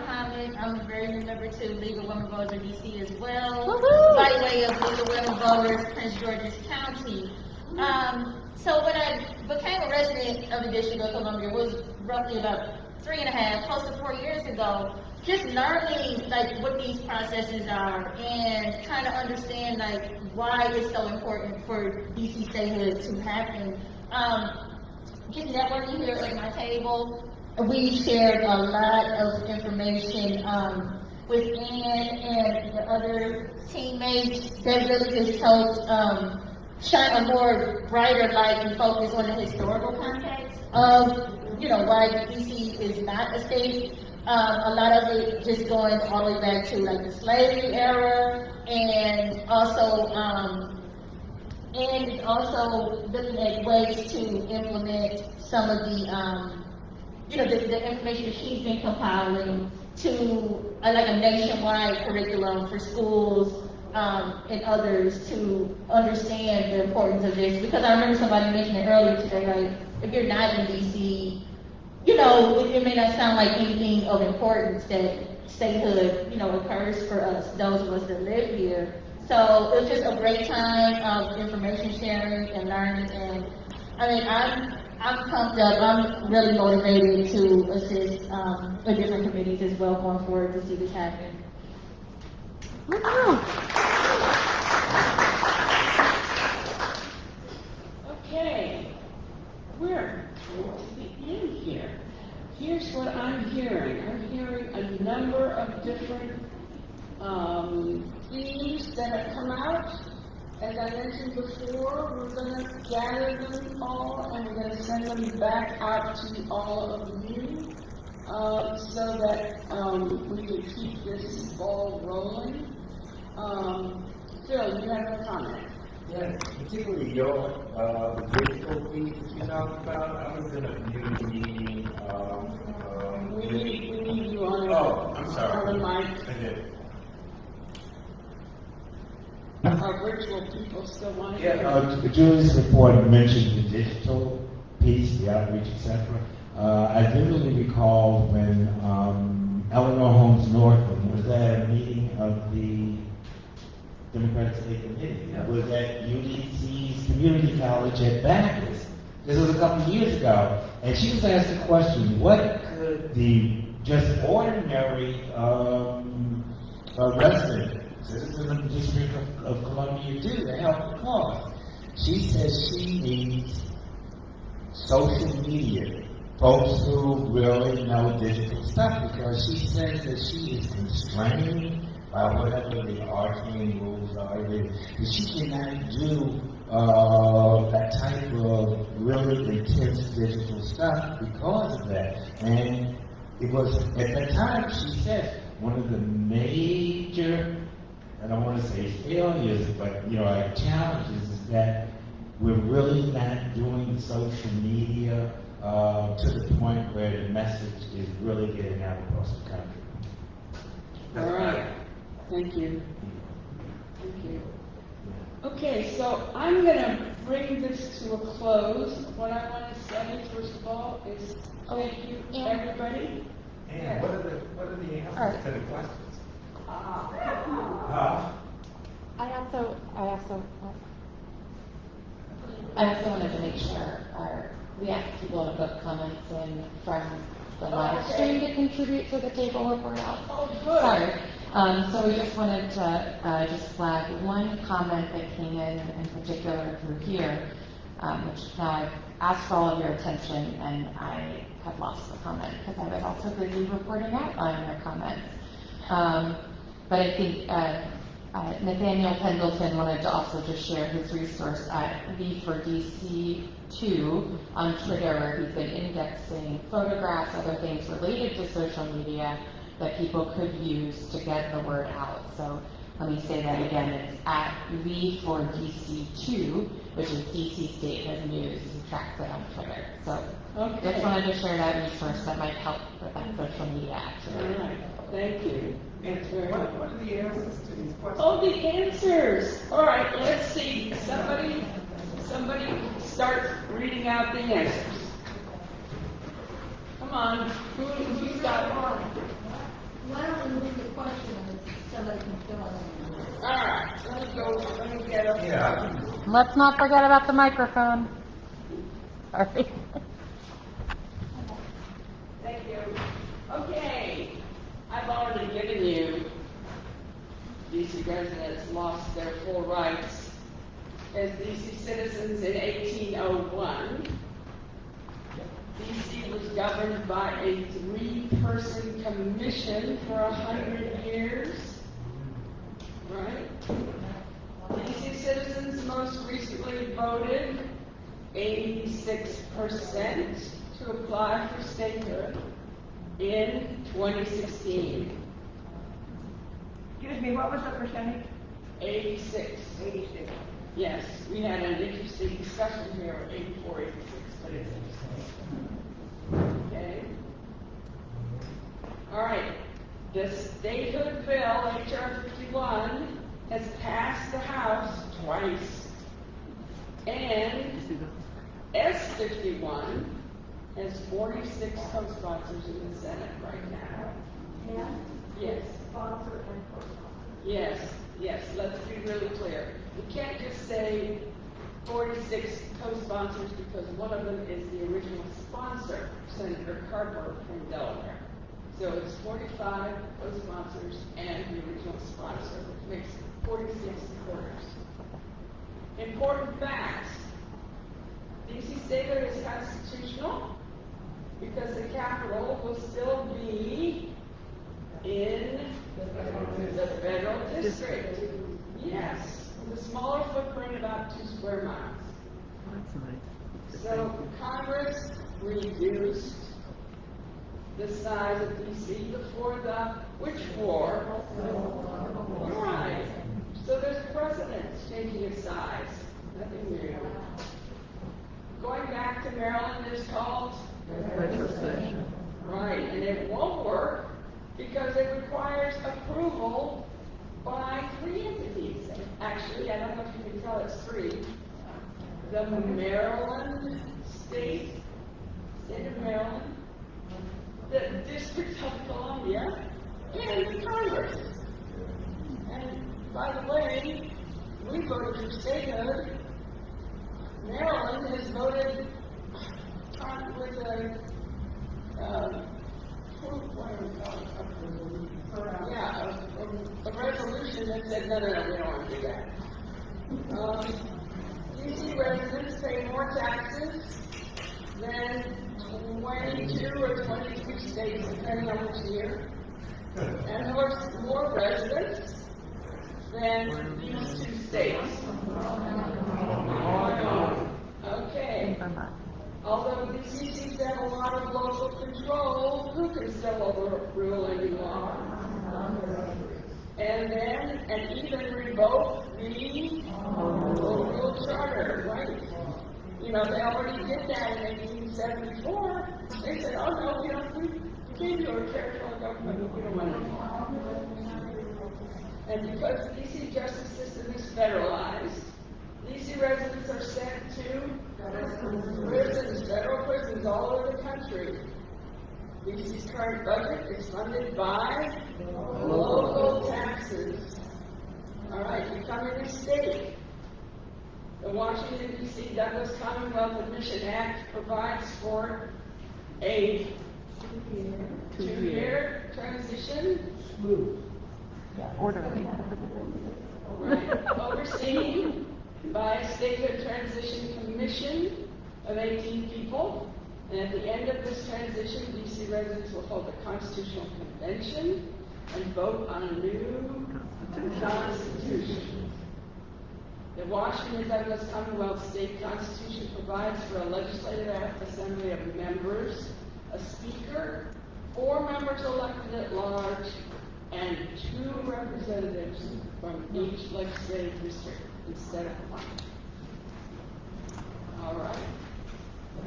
Muhammad. I'm a very new member to League of Women Voters of DC as well. Woohoo! By way of League of Women Voters, Prince George's County. Um, so when I became a resident of the District of Columbia was roughly about three and a half, close to four years ago. Just learning like what these processes are and trying to understand like why it's so important for DC statehood to happen. Um, just networking here at my table, we shared a lot of information um, with Ann and the other teammates that really just helped um, shine a more brighter light and focus on the historical context of, you know, why DC is not a state. Um, a lot of it just going all the way back to like the slavery era and also um, and also looking at ways to implement some of the, um, you know, the, the information that she's been compiling to uh, like a nationwide curriculum for schools um, and others to understand the importance of this. Because I remember somebody mentioned it earlier today, like if you're not in DC, you know, it, it may not sound like anything of importance that statehood, you know, occurs for us, those of us that live here. So it was just a great time of information sharing and learning, and I mean, I'm I'm pumped up. I'm really motivated to assist um, the different committees as well going forward to see this happen. Okay, we're going to the end here. Here's what I'm hearing. I'm hearing a number of different um, themes that have come out. As I mentioned before, we're going to gather them all and we're going to send them back out to all of you uh, so that um, we can keep this ball rolling. Um, Phil, you have a comment? Yeah, particularly your, uh, the digital piece that you talked about, I was in a community meeting, um, um. We need, we need you on. Oh, I'm sorry. On the mic. I did. Our virtual people still want to. Yeah, uh, Julie's report mentioned the digital piece, the outreach, etc. Uh, I vividly recall when, um, Eleanor Holmes Norton was at a meeting of the Democratic State Committee. It was at UDC's Community College at Backus. This was a couple of years ago. And she was asked the question, what could the just ordinary, um, uh, resident, the District of, of Columbia do to help the cause? She says she needs social media, folks who really know digital stuff, because she says that she is constrained by whatever the arcane rules are, that she cannot do uh, that type of really intense digital stuff because of that. And it was at the time she said one of the major, I don't want to say failures, but you know, our challenges is that we're really not doing social media uh, to the point where the message is really getting out across the country. All right, thank you. Thank you. Okay, so I'm gonna bring this to a close. What I want to say, first of all, is thank you, everybody. And what are the, what are the All right. answers to the questions? I also, I also, I also wanted to make sure our, we asked people to put comments in from the live stream to contribute to the table report out. Oh, good. Sorry. Um, so we just wanted to, uh, just flag one comment that came in in particular through here, um, which now I've asked for all of your attention and I have lost the comment because I was also busy reporting out on your comments. Um, but I think, uh, uh, Nathaniel Pendleton wanted to also just share his resource at V for DC two on Twitter, where he's been indexing photographs, other things related to social media that people could use to get the word out. So let me say that again, it's at V for DC two, which is DC State Has News, he tracks it on Twitter. So Okay. just wanted to share that resource that might help with that social media action. Right, thank you. Thanks very much. What are the answers to these questions? Oh, the answers. All right, let's see. Somebody, somebody start reading out the answers. Come on, who, who's got one? Why don't we move the question and somebody can fill in? All right, let me go, let me get up. Yeah. Let's not forget about the microphone. Sorry. Thank you. Okay, I've already given you, DC residents lost their full rights as DC citizens in 1801. DC was governed by a three-person commission for a hundred years, right? DC citizens most recently voted eighty-six percent to apply for statehood in 2016. Excuse me, what was the percentage? 86. 86. Yes, we had an interesting discussion here of 84, 86, but it's interesting. Okay. All right. The statehood bill, H.R. 51, has passed the House twice. And S51 has 46 co-sponsors in the Senate right now. Yeah? Yes. Sponsor and co-sponsor. Yes, yes. Let's be really clear. We can't just say 46 co-sponsors because one of them is the original sponsor, Senator Carper from Delaware. So it's 45 co-sponsors and the original sponsor, which makes 46 quarters. Important facts. DC Sager is constitutional because the capital will still be in the federal district. Yes, with a smaller footprint, about two square miles. So Congress reduced the size of DC before the, which war? Right. So there's precedent changing its size. Nothing new. Going back to Maryland is called Right, and it won't work because it requires approval by three entities. Actually, I don't know if you can tell it's three. The Maryland State, State of Maryland, the District of Columbia, and the Congress. And by the way, we voted for statehood. Maryland has voted with a? Yeah, a, resolution that said, no, no, no, we don't want to do that. Um, DC residents pay more taxes than twenty-two or twenty-three states, depending on which year. And more, more residents than these two states. Okay. Although the CCs have a lot of local control, who can still overrule any law? And then, and even revoke the local charter, right? You know, they already did that in eighteen seventy-four. They said, oh no, we don't, we gave you a territorial government, we don't want it. And because the DC justice system is federalized, DC residents are sent to prisons, federal prisons all over the country. DC's current budget is funded by local taxes. All right, becoming a state. The Washington DC Douglass Commonwealth Admission Act provides for a two-year transition. Smooth, orderly. Right, overseen by a statehood transition commission of 18 people. And at the end of this transition, DC residents will hold a constitutional convention and vote on a new constitution. The Washington Douglass Commonwealth State Constitution provides for a legislative assembly of members, a speaker, four members elected at large, and two representatives from each legislative district instead of one. All right.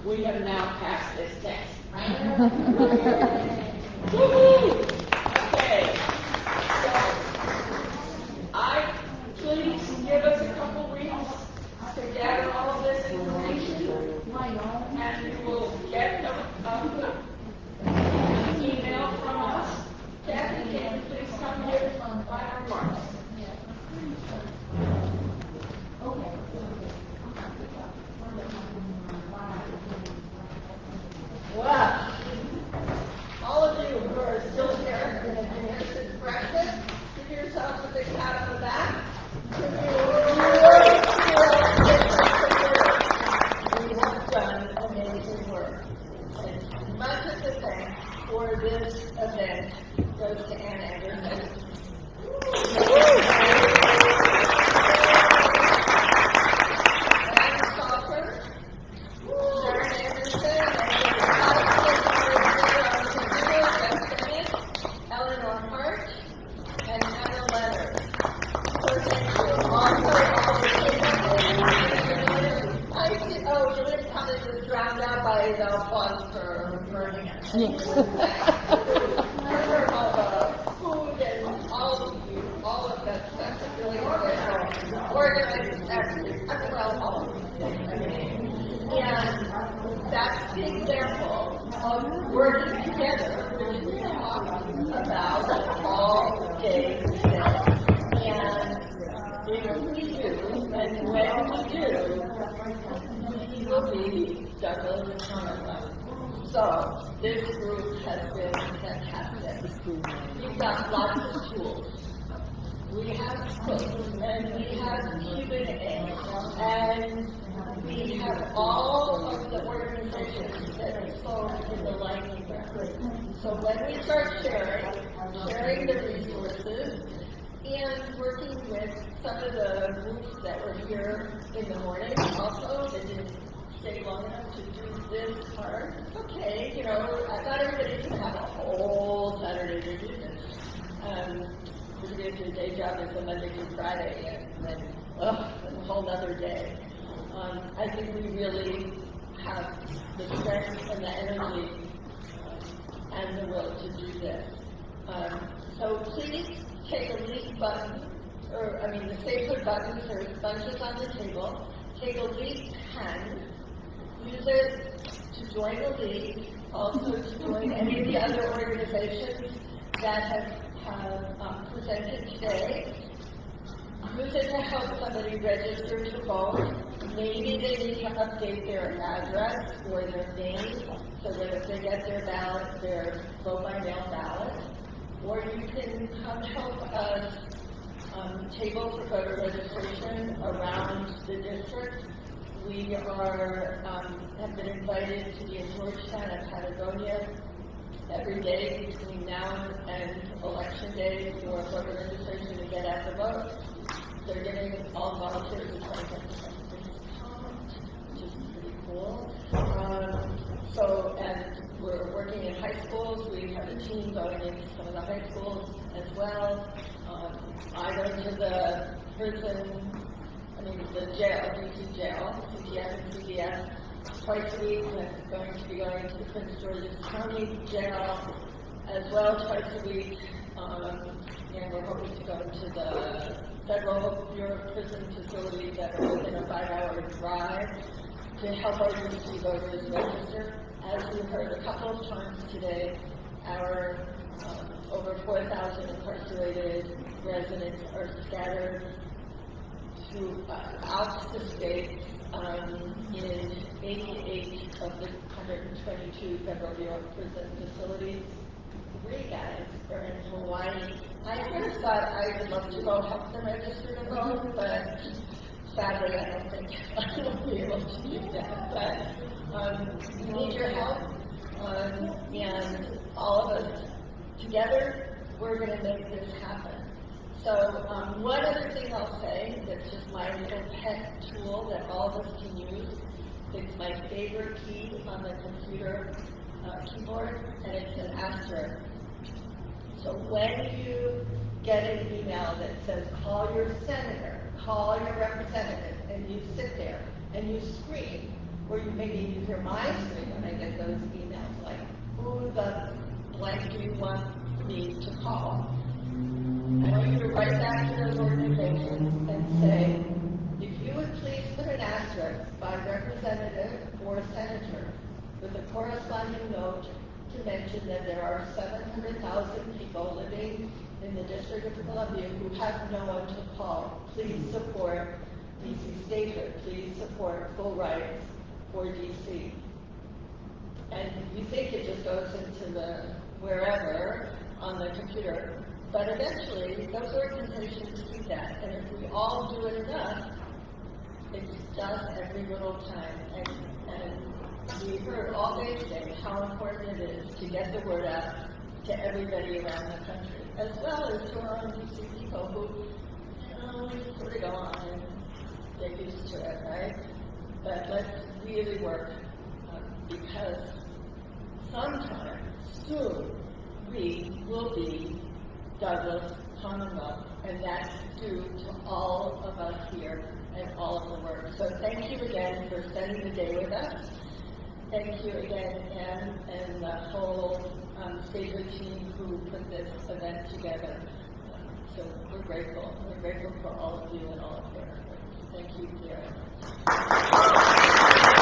We have now passed this test. Woo-hoo! Okay. We really have the strength and the energy um, and the will to do this. Um, so please take a leak button, or I mean the stapler buttons, there's bunches on the table. Take a leak pen, use it to join the league, also to join any of the other organizations that have, have um, presented today. It to help somebody register to vote. Maybe they need to update their address or their name so that if they get their ballot, their vote by mail ballot. Or you can come help us um, table for voter registration around the district. We are, um, have been invited to be in Georgetown and Patagonia every day between now and election day for voter registration to get out the vote. They're giving all volunteers a twenty-five percent discount, which is pretty cool. Um, so, and we're working in high schools. We have a team going into some of the high schools as well. Um, I go to the prison, I mean, the jail, DC jail, CPS and CPS, twice a week. I'm going to be going to the Prince George's County Jail as well twice a week. Um, and we're hoping to go to the Federal Bureau of Prison facilities that are within a five-hour drive to help our DC voters register. As we heard a couple of times today, our um, over 4,000 incarcerated residents are scattered throughout the state um, in 88 of the 122 Federal Bureau Prison facilities. Are in Hawaii. I kind of thought I would love to go help them register to vote, but sadly I don't think I will be able to do that. But um, we need your help, um, and all of us together, we're going to make this happen. So um, one other thing I'll say that's just my little pet tool that all of us can use. It's my favorite key on the computer uh, keyboard, and it's an asterisk. So when you get an email that says call your senator, call your representative, and you sit there and you scream, or you maybe you hear my scream when I get those emails like, who the blank do you want me to call? I want you to write back to those organizations and say, if you would please put an asterisk by representative or senator with a corresponding note to mention that there are 700,000 people living in the District of Columbia who have no one to call. Please support DC statehood. Please support full rights for DC. And you think it just goes into the wherever on the computer, but eventually those organizations do that. And if we all do it enough, it's done every little time. And, and we heard all day today how important it is to get the word out to everybody around the country, as well as to our own DC people who, you know, we on and get used to it, right? But let's really work um, because sometime soon we will be Douglass Commonwealth, and that's due to all of us here and all of the work. So thank you again for spending the day with us. Thank you again, Anne, and the whole um, Stately team who put this event together. So we're grateful. We're grateful for all of you and all of your efforts. Thank you very much.